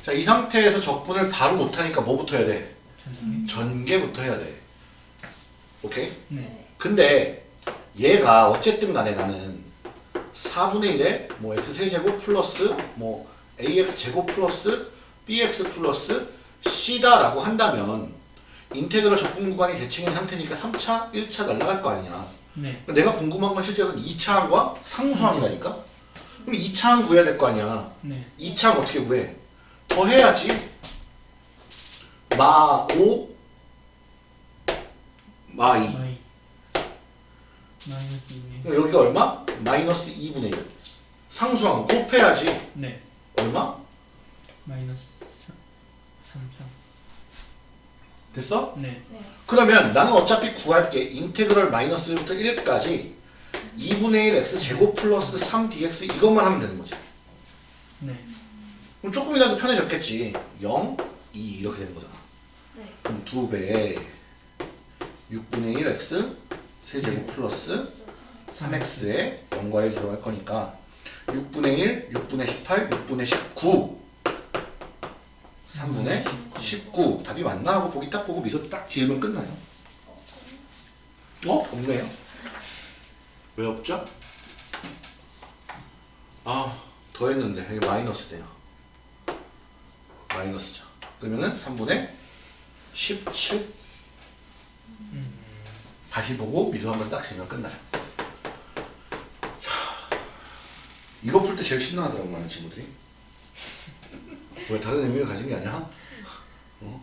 자 이 상태에서 적분을 바로 못하니까 뭐부터 해야 돼? 전개. 전개부터 해야 돼 오케이? 네. 근데 얘가 어쨌든 간에 나는 4분의 1에 뭐 x세제곱 플러스 뭐 ax제곱 플러스 bx 플러스 c다라고 한다면 인테그럴 적분 구간이 대칭인 상태니까 3차, 1차 날라갈 거 아니냐 네. 그러니까 내가 궁금한 건 실제로 2차항과 상수항이라니까 그럼 2차항 구해야 될 거 아니야 네. 2차항 어떻게 구해? 더해야지 마5 마2 y. 마이너스 2네. 그러니까 여기가 얼마? 마이너스 2분의 1 상수항 곱해야지 네. 얼마? 마이너스 3. 3. 됐어? 네. 네. 그러면 나는 어차피 구할게 인테그럴 마이너스 1부터 1까지 2분의 1 x 제곱 플러스 3dx 이것만 하면 되는 거지 네. 그럼 조금이라도 편해졌겠지 0, 2 이렇게 되는 거잖아 네. 그럼 2배 6분의 1 x 세제곱 플러스 3x에 0과 1 들어갈 거니까 6분의 1, 6분의 18, 6분의 19 3분의 19 답이 맞나 하고 보기 딱 보고 미소 딱 지으면 끝나요. 어? 없네요. 왜 없죠? 아 더했는데 여기 마이너스네요. 마이너스죠. 그러면은 3분의 17 다시 보고 미소 한번 딱 지으면 끝나요. 자, 이거 풀 때 제일 신나하더라고 많은 친구들이 왜 다른 의미를 가진 게 아니야? 어?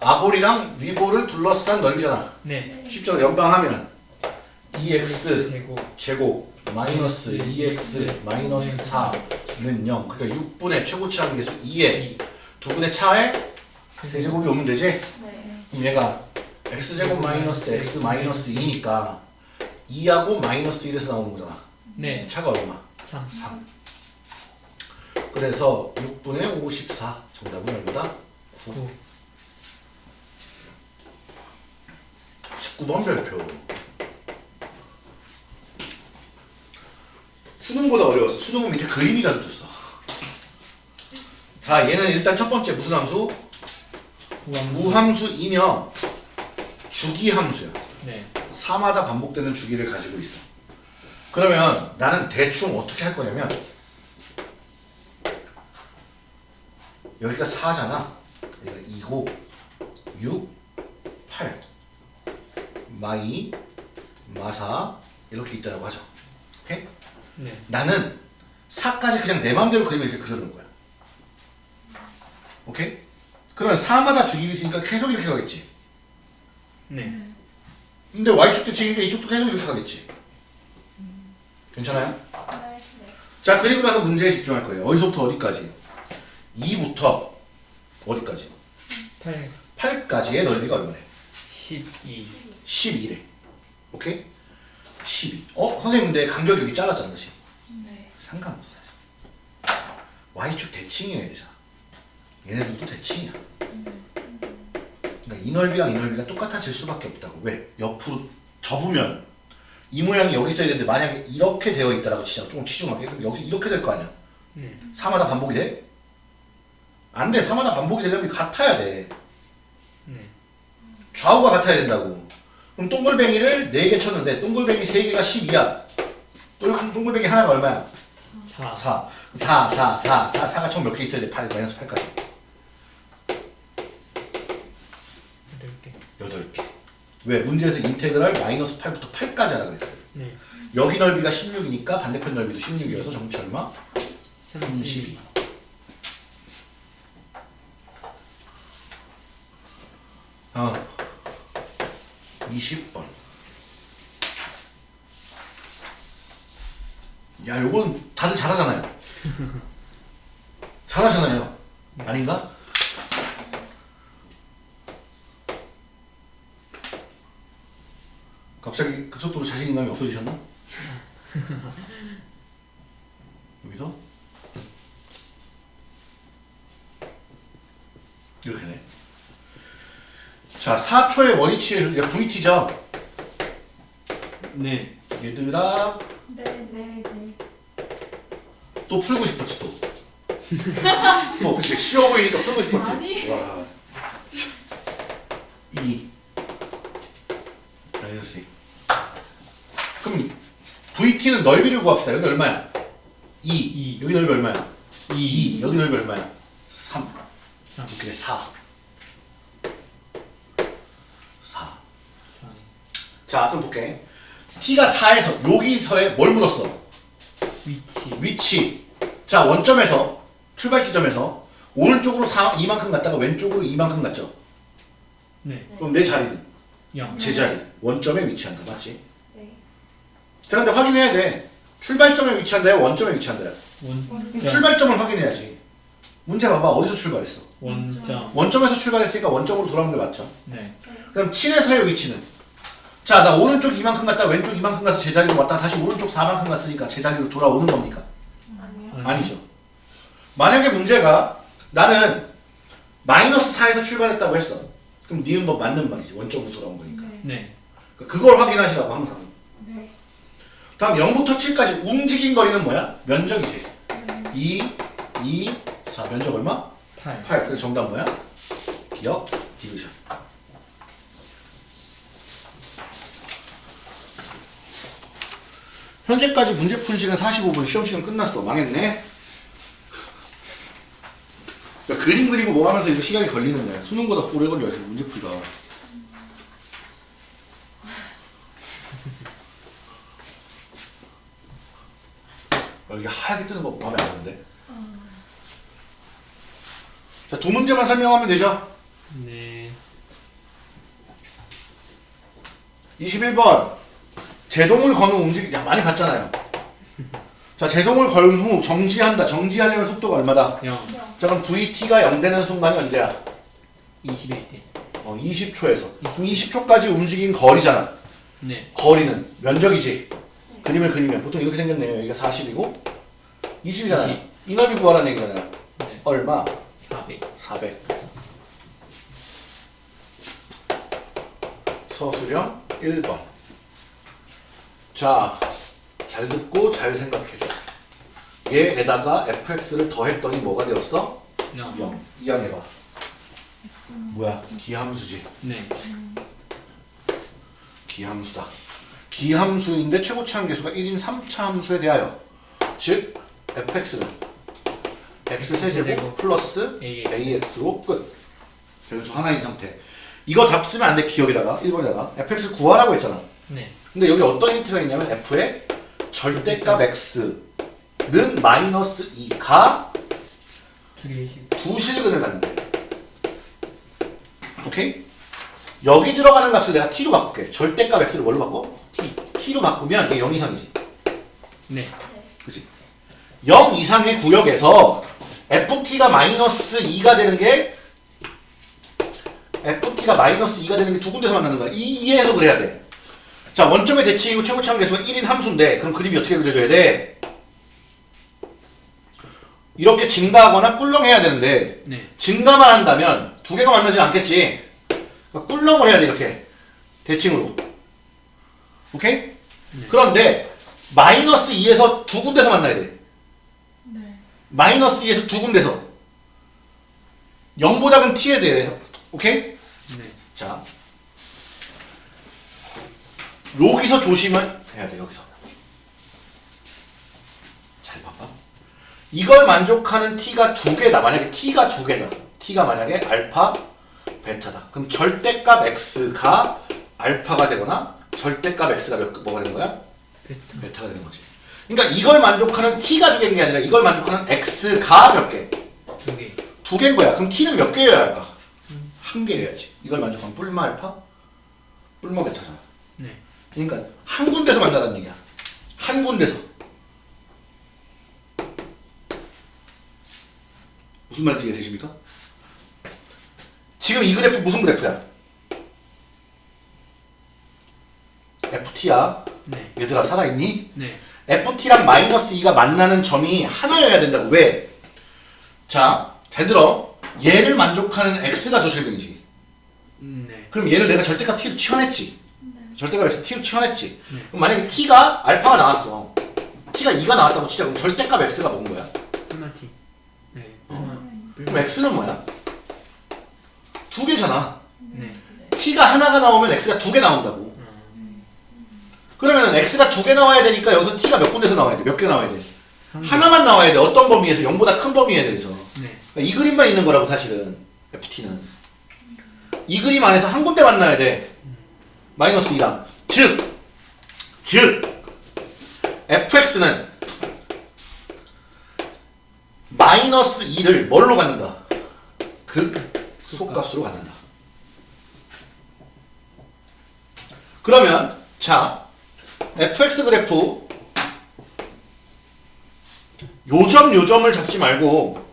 아볼이랑 위볼을 둘러싼 넓이잖아 네. 쉽죠 연방하면 2x 제곱 제곱 마이너스 2x 마이너스 4는 0 그러니까 6분의 최고치 함계수 2에 2두 분의 차에 세제곱이 오면 되지? 네. 그럼 얘가 x제곱 마이너스 x 마이너스 2니까 2하고 마이너스 1에서 나오는 거잖아 네 차가 얼마? 3 3 그래서 6분의 54 정답은 얼마다? 9 9 19번 별표. 수능보다 어려웠어. 수능은 밑에 그림이라도 줬어. 자 얘는 일단 첫 번째 무슨 함수? 무함수이며 주기함수야. 네. 4마다 반복되는 주기를 가지고 있어. 그러면 나는 대충 어떻게 할 거냐면 여기가 4잖아. 여기가 2고 6 8 마이 마사 이렇게 있다고 하죠. 오케이? 네. 나는 4까지 그냥 내 마음대로 그림을 이렇게 그려놓은 거야. 오케이? 그러면 4마다 주기가 있으니까 계속 이렇게 가겠지. 네. 근데 y축 대칭이니까 이쪽도 계속 이렇게 가겠지. 괜찮아요? 네. 자 그리고 나서 문제에 집중할 거예요. 어디서부터 어디까지 2부터 어디까지? 8 8까지의 넓이가 얼마래 12 12래. 오케이? 12 어? 선생님 근데 간격이 여기 잘랐잖아 그치? 네. 상관없어 y축 대칭이어야 되잖아. 얘네들도 대칭이야. 그러니까 이 넓이랑 이 넓이가 똑같아질 수밖에 없다고. 왜? 옆으로 접으면 이 모양이 여기 있어야 되는데 만약에 이렇게 되어 있다라고 치자 조금 치중하게. 그럼 여기 이렇게 될 거 아니야. 네. 4마다 반복이 돼? 안 돼. 4마다 반복이 되려면 같아야 돼. 네 좌우가 같아야 된다고. 그럼 동글뱅이를 4개 쳤는데 동글뱅이 3개가 10이야. 동글뱅이 하나가 얼마야? 4 4. 4, 4, 4, 4, 4가 총 몇 개 있어야 돼? 8, 마이너스 8까지. 8개 8개. 왜? 문제에서 인테그랄 마이너스 8부터 8까지 하라 그랬거든. 네 여기 넓이가 16이니까 반대편 넓이도 16이어서 정치 얼마? 32 32. 아, 20번. 야, 요건 다들 잘하잖아요. 잘하잖아요. 아닌가? 갑자기 급속도로 자신감이 없어지셨나? 여기서 이렇게 네. 자, 4초의 원위치의 야, VT죠. 네 얘들아, 네. 네. 네. 또 풀고 싶었지 또. 뭐 그치 쉬워 보이니까 풀고 싶었지. 아니. 와. 2 마이너스 2. 그럼 VT는 넓이를 구합시다. 여기 얼마야? 2. 이. 여기 넓이 얼마야? 2 2. 여기 넓이 얼마야? 3. 3 그래 4. 4. 4 자, 좀 볼게. t가 4에서 여기서에 뭘 물었어? 위치 위치. 자, 원점에서 출발 지점에서 오른쪽으로 4, 이만큼 갔다가 왼쪽으로 이만큼 갔죠. 네 그럼 내 자리는 0 제자리. 원점에 위치한다. 맞지? 네. 자, 근데 확인해야 돼. 출발점에 위치한다요? 원점에 위치한다요? 그럼 원점 출발점을 확인해야지. 문제 봐봐. 어디서 출발했어? 원점 원점에서 출발했으니까 원점으로 돌아온 게 맞죠? 네 그럼 7에서의 위치는? 자, 나 오른쪽 이만큼 갔다 왼쪽 이만큼 가서 제자리로 왔다 다시 오른쪽 4만큼 갔으니까 제자리로 돌아오는 겁니까? 아니요. 아니죠. 만약에 문제가 나는 마이너스 4에서 출발했다고 했어. 그럼 니은 뭐 맞는 말이지. 원점으로 돌아온 거니까. 네. 네 그걸 확인하시라고 항상. 네. 다음 0부터 7까지 움직인 거리는 뭐야? 면적이지. 네. 2, 2, 4. 면적 얼마? 8 8. 그래서 정답 뭐야? 기억, 디귿이야. 현재까지 문제 푼 시간 45분, 시험 시간 끝났어. 망했네. 그러니까 그림 그리고 뭐 하면서 이거 시간이 걸리는 거야. 수능보다 오래 걸려, 지금 문제 풀이가. 여기 하얗게 뜨는 거 마음에 안 드는데. 자, 두 문제만 설명하면 되죠? 네 21번 제동을 거는 움직임 야 많이 봤잖아요. 자 제동을 건후 정지한다. 정지하려면 속도가 얼마다? 0 자 그럼 VT가 0 되는 순간이 언제야? 21대 어 20초에서. 그럼 20초까지 움직인 거리잖아. 네 거리는 면적이지. 그림을 그리면 보통 이렇게 생겼네요. 여기가 40이고 20이잖아요. 이 넓이 구하라는 얘기잖아요. 네. 얼마? 400 400. 서술형 1번. 자, 잘 듣고 잘 생각해줘. 얘에다가 fx를 더했더니 뭐가 되었어? 0 0. 이항해봐. 뭐야? 기함수지. 네 기함수다. 기함수인데 최고치 한계수가 1인 3차 함수에 대하여 즉 fx는 x 세제곱 플러스 AX. ax로 끝. 변수 하나인 상태. 이거 답 쓰면 안 돼 기억에다가 1번에다가 fx 구하라고 했잖아. 네 근데 여기 어떤 힌트가 있냐면 f의 절대값 x는 마이너스 2가 두개씩 두 실근을 갖는데. 오케이? 여기 들어가는 값을 내가 t로 바꿀게. 절대값 x를 뭘로 바꿔? T t로 바꾸면 얘0 이상이지. 네 그치? 0 이상의 구역에서 ft가 마이너스 2가 되는 게 ft가 마이너스 2가 되는 게 두 군데서 만나는 거야. 이, 이해해서 그래야 돼. 자, 원점의 대칭이고 최고치 한계수가 1인 함수인데 그럼 그림이 어떻게 그려져야 돼? 이렇게 증가하거나 꿀렁해야 되는데 네 증가만 한다면 두 개가 만나지 않겠지. 그러니까 꿀렁을 해야 돼 이렇게 대칭으로. 오케이? 그런데 마이너스 2에서 두 군데서 만나야 돼. 네. 마이너스 2에서 두 군데서 0보다 큰 t에 대해 오케이? 네. 자 여기서 조심을 해야 돼 여기서 잘 봐봐 이걸 만족하는 t가 두 개다 만약에 t가 두 개다 t가 만약에 알파 베타다 그럼 절대값 x가 알파가 되거나 절대값 x가 몇, 뭐가 되는 거야? 베타 베타가 되는 거지 그러니까 이걸 만족하는 t가 두 개인 게 아니라 이걸 만족하는 x가 몇 개? 두 개 두 개인 거야. 그럼 t는 몇 개여야 할까? 한 개여야지. 이걸 만족하면 뿔마 알파? 뿔마 베타잖아. 네 그러니까 한 군데서 만나라는 얘기야. 한 군데서. 무슨 말인지 이해되십니까? 지금 이 그래프 무슨 그래프야? FT야. 네 얘들아 살아있니? 네 FT랑 마이너스 2가 만나는 점이 하나여야 된다고. 왜? 자, 잘 들어. 얘를 만족하는 X가 조실근이지. 음, 네. 그럼 얘를 내가 절대값 T로 치환했지. 절대값 X T로 치환했지. 네. 그럼 만약에 T가 알파가 나왔어. T가 2가 나왔다고 치자. 그럼 절대값 X가 뭔 거야? 뿔마티 네 그럼 뿔마 X는 뭐야? 두 개잖아. 네 T가 하나가 나오면 X가 두 개 나온다고. 어, 그러면 X가 두 개 나와야 되니까 여기서 T가 몇 군데서 나와야 돼? 몇 개 나와야 돼? 하나만 나와야 돼. 어떤 범위에서? 0보다 큰 범위에 대해서. 네 그러니까 이 그림만 있는 거라고 사실은 FT는 이 그림 안에서 한 군데 만나야 돼 마이너스 2랑 즉! 즉! fx는 마이너스 2를 뭘로 갖는다? 극 속값으로 갖는다 그러면 자 fx 그래프 요점 요점을 잡지 말고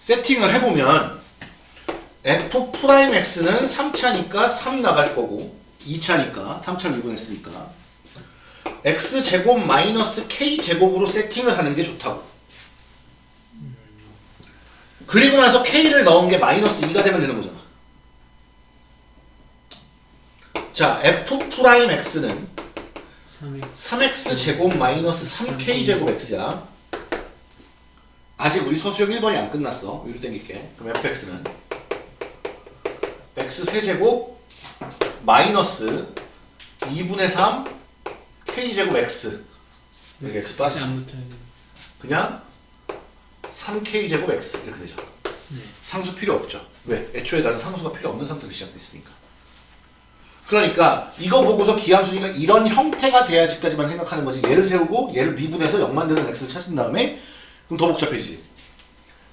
세팅을 해보면 f prime x는 3차니까 3 나갈 거고 2차니까 3차 미분했으니까 x 제곱 마이너스 k 제곱으로 세팅을 하는 게 좋다고 그리고 나서 k를 넣은 게 마이너스 2가 되면 되는 거잖아 자 f prime x는 3회 3x 제곱 마이너스 3k 제곱 x야. 아직 우리 서술형 1번이 안 끝났어. 위로 당길게. 그럼 fx는 x 세제곱 마이너스 2분의 3 k 제곱 x 여기 x 돼 그냥 3k 제곱 x 이렇게 되죠. 네 상수 필요 없죠. 왜? 애초에 나는 상수가 필요 없는 상태로 시작됐으니까. 그러니까 이거 보고서 기함수니까 이런 형태가 돼야지까지만 생각하는 거지. 얘를 세우고 얘를 미분해서 0 만드는 x를 찾은 다음에 그럼 더 복잡해지지.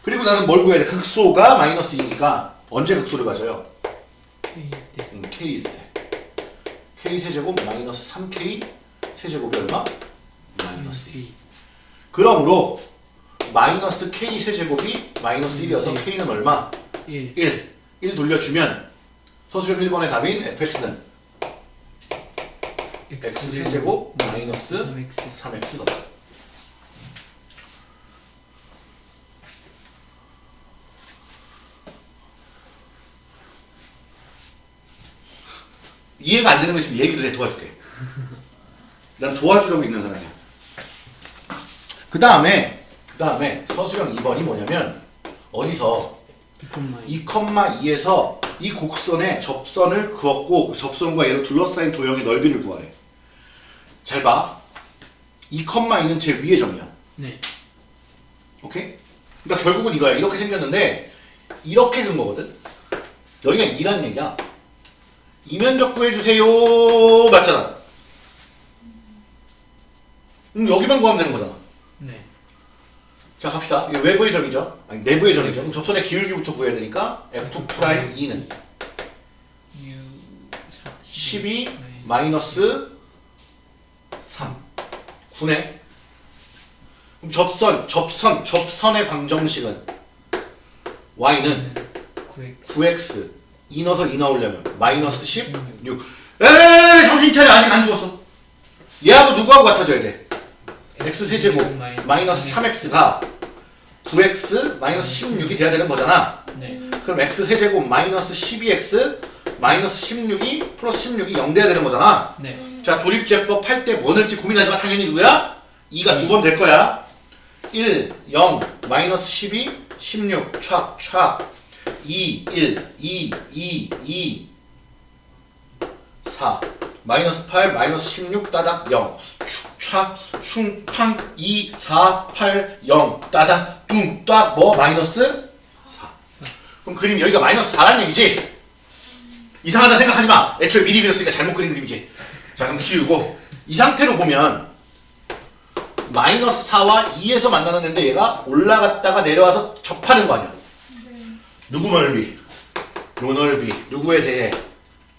그리고 나는 뭘 구해야 돼? 극소가 마이너스 2니까 언제 극소를 가져요? K 때 음, k일 때. k 세제곱 마이너스 3k 세제곱이 얼마? 마이너스 2 2 그러므로 마이너스 k 세제곱이 마이너스 1이어서 네. k는 얼마? 1 1 1 돌려주면 서술형 1번의 답인 fx는 x 세제곱 마이너스 3x 3x다 이해가 안 되는 거 있으면 얘기를 해 도와줄게 난 도와주려고 있는 사람이야 그 다음에 그 다음에 서술형 2번이 뭐냐면 어디서 2 2,2에서 이 곡선에 접선을 그었고 그 접선과 얘를 둘러싸인 도형의 넓이를 구하래. 잘 봐. 2,2는 제 위의 점이야. 네 오케이? 그러니까 결국은 이거야. 이렇게 생겼는데 이렇게 된 거거든. 여기가 2란 얘기야. 이면적 구해주세요. 맞잖아. 음, 여기만 구하면 되는 거잖아. 네 자 갑시다. 이거 외부의 점이죠. 아니 내부의 점이죠. 그럼 접선의 기울기부터 구해야 되니까 f prime 2는 6 12 마이너스 3 9네 그럼 접선 접선 접선의 방정식은 y는 9x 9x 2 넣어서 2 넣으려면. 마이너스 16 에이 정신 차려. 아직 안 죽었어. 얘하고 누구하고 같아져야 돼? X 세제곱. 마이너스 3x가 9x 마이너스 16이 돼야 되는 거잖아. 네. 그럼 x 세제곱 마이너스 12x 마이너스 16이 플러스 16이 0 돼야 되는 거잖아. 네. 자 조립제법 할 때 뭐 넣을지 고민하지만 당연히 누구야? 2가 두 번 될 거야. 1, 0, 마이너스 12, 16, 촥, 촥 2, 1, 2, 2, 2 4 마이너스 8, 마이너스 16, 따닥 0 촥, 슝, 팡 2, 4, 8, 0 따닥, 뚱, 딱, 뭐 마이너스 4 그럼 그림 여기가 마이너스 4란 얘기지? 이상하다 생각하지 마. 애초에 미리 그렸으니까 잘못 그린 그림이지. 자, 그럼 지우고 이 상태로 보면 마이너스 4와 2에서 만나는 애인데 얘가 올라갔다가 내려와서 접하는 거 아니야. 누구 넓이? 요 넓이. 누구에 대해?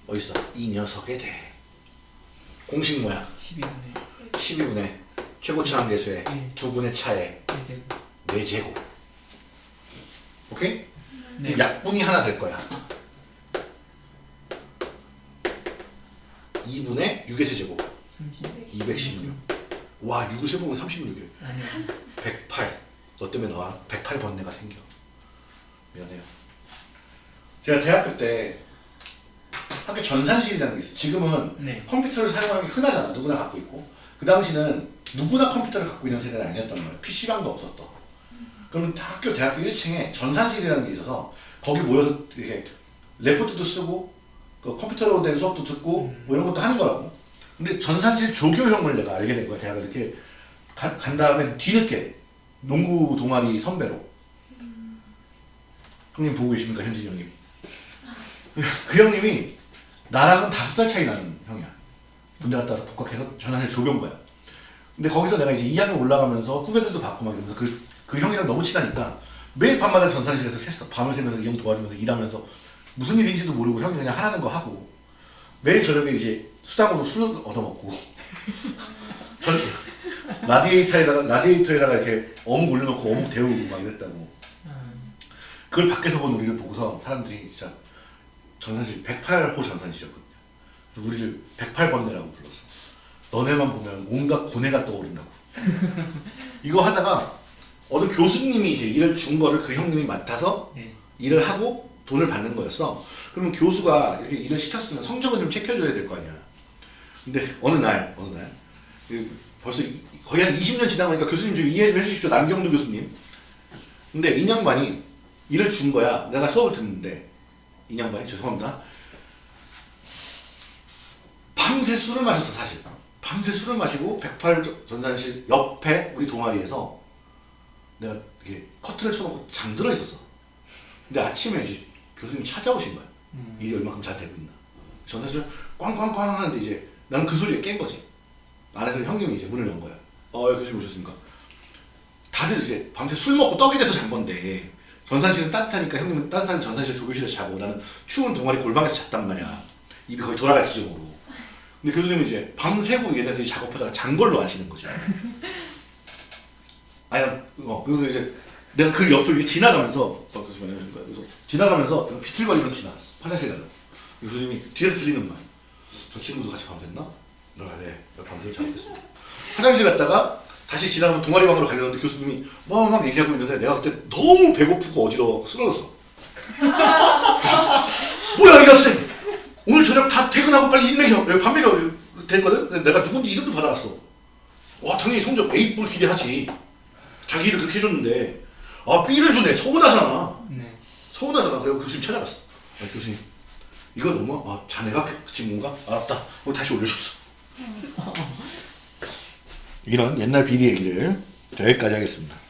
어딨어? 이 녀석에 대해. 공식 뭐야? 12분의 12분의 최고차항 계수의 음. 두 분의 차에 1제곱 4제곱. 오케이? 네 약분이 하나 될 거야. 2분의 6의 세제곱 30 216. 와 6을 세보면 36이래. 아니요 108. 너 때문에 나와 108 번뇌가 생겨. 미안해요. 제가 대학교 때 학교 전산실이라는 게 있어. 지금은 네 컴퓨터를 사용하는 게 흔하잖아. 누구나 갖고 있고. 그 당시는 누구나 컴퓨터를 갖고 있는 세대는 아니었단 말이야. PC방도 없었어. 그러면 다 학교 대학교 1층에 전산실이라는 게 있어서 거기 모여서 이렇게 레포트도 쓰고 그 컴퓨터로 된 수업도 듣고 뭐 이런 것도 하는 거라고. 근데 전산실 조교형을 내가 알게 된 거야. 대학을 이렇게 가- 간 다음에 뒤늦게 농구 동아리 선배로. 형님 보고 계십니까 현진이 형님? 그 형님이 나랑은 다섯 살 차이 나는 형이야. 군대 갔다 와서 복학해서 전환을 조교인 거야. 근데 거기서 내가 이제 2학년 올라가면서 후배들도 받고 막 이러면서 그, 그 형이랑 너무 친하니까 매일 밤마다 전산실에서 샜어. 밤을 새면서 이 형 도와주면서 일하면서 무슨 일인지도 모르고 형이 그냥 하라는 거 하고 매일 저녁에 이제 수당으로 술 얻어먹고 저 라디에이터에다가 라디에이터에다가 이렇게 어묵 올려놓고 어묵 데우고 막 이랬다고 음, 그걸 밖에서 본 우리를 보고서 사람들이 진짜 전산실 108호 전산실이었거든요. 그래서 우리를 108번뇌라고 불렀어. 너네만 보면 온갖 고뇌가 떠오른다고. 이거 하다가 어느 교수님이 이제 일을 준 거를 그 형님이 맡아서 네 일을 하고 돈을 받는 거였어. 그러면 교수가 이렇게 일을 시켰으면 성적은 좀 챙겨줘야 될 거 아니야. 근데 어느 날, 어느 날, 그 벌써 이- 거의 한 20년 지나고 나니까 교수님 좀 이해 좀 해주십시오. 남경도 교수님. 근데 인양반이 일을 준 거야. 내가 수업을 듣는데 인양반이 죄송합니다. 밤새 술을 마셨어 사실. 밤새 술을 마시고 108 전산실 옆에 우리 동아리에서 내가 이렇게 커튼을 쳐놓고 잠들어 있었어. 근데 아침에 이제 교수님 찾아오신 거야. 음. 일이 얼마큼 잘 되고 있나. 전화를 꽝꽝꽝 하는데 이제 나는 그 소리에 깬 거지. 안에서 형님이 이제 문을 연 거야. 어, 교수님 오셨습니까? 다들 이제 밤새 술 먹고 떡이 돼서 잔 건데 전산실은 따뜻하니까 형님은 따뜻한 전산실 조교실에서 자고 나는 추운 동아리 골방에서 잤단 말이야. 입이 거의 돌아갈 지점으로. 근데 교수님은 이제 밤새고 얘네들이 작업하다가 잔 걸로 아시는 거죠. 아니, 어, 그래서 이제 내가 그 옆을 이렇게 지나가면서, 어, 교수님. 그래서 지나가면서 비틀거리면서 지나갔어. 화장실 가려고. 교수님이 뒤에서 들리는 말. 저 친구도 같이 밤샜나? 아, 네. 밤새 작업했습니다. 화장실 갔다가 다시 지나가면 동아리방으로 가려는데 교수님이 뭐막 얘기하고 있는데 내가 그때 너무 배고프고 어지러워 쓰러졌어. 뭐야 이 학생! 오늘 저녁 다 퇴근하고 빨리 밥 먹여 됐거든? 내가 누군지 이름도 받아왔어. 와 당연히 성적 A뿔 기대하지. 자기 일을 그렇게 해줬는데. 아 B를 주네. 서운하잖아. 네. 서운하잖아. 그래서 교수님 찾아갔어. 아, 교수님. 이거 너무 아 자네가 그 친구인가 알았다. 하고 다시 올려줬어 이런 옛날 비리 얘기를 여기까지 하겠습니다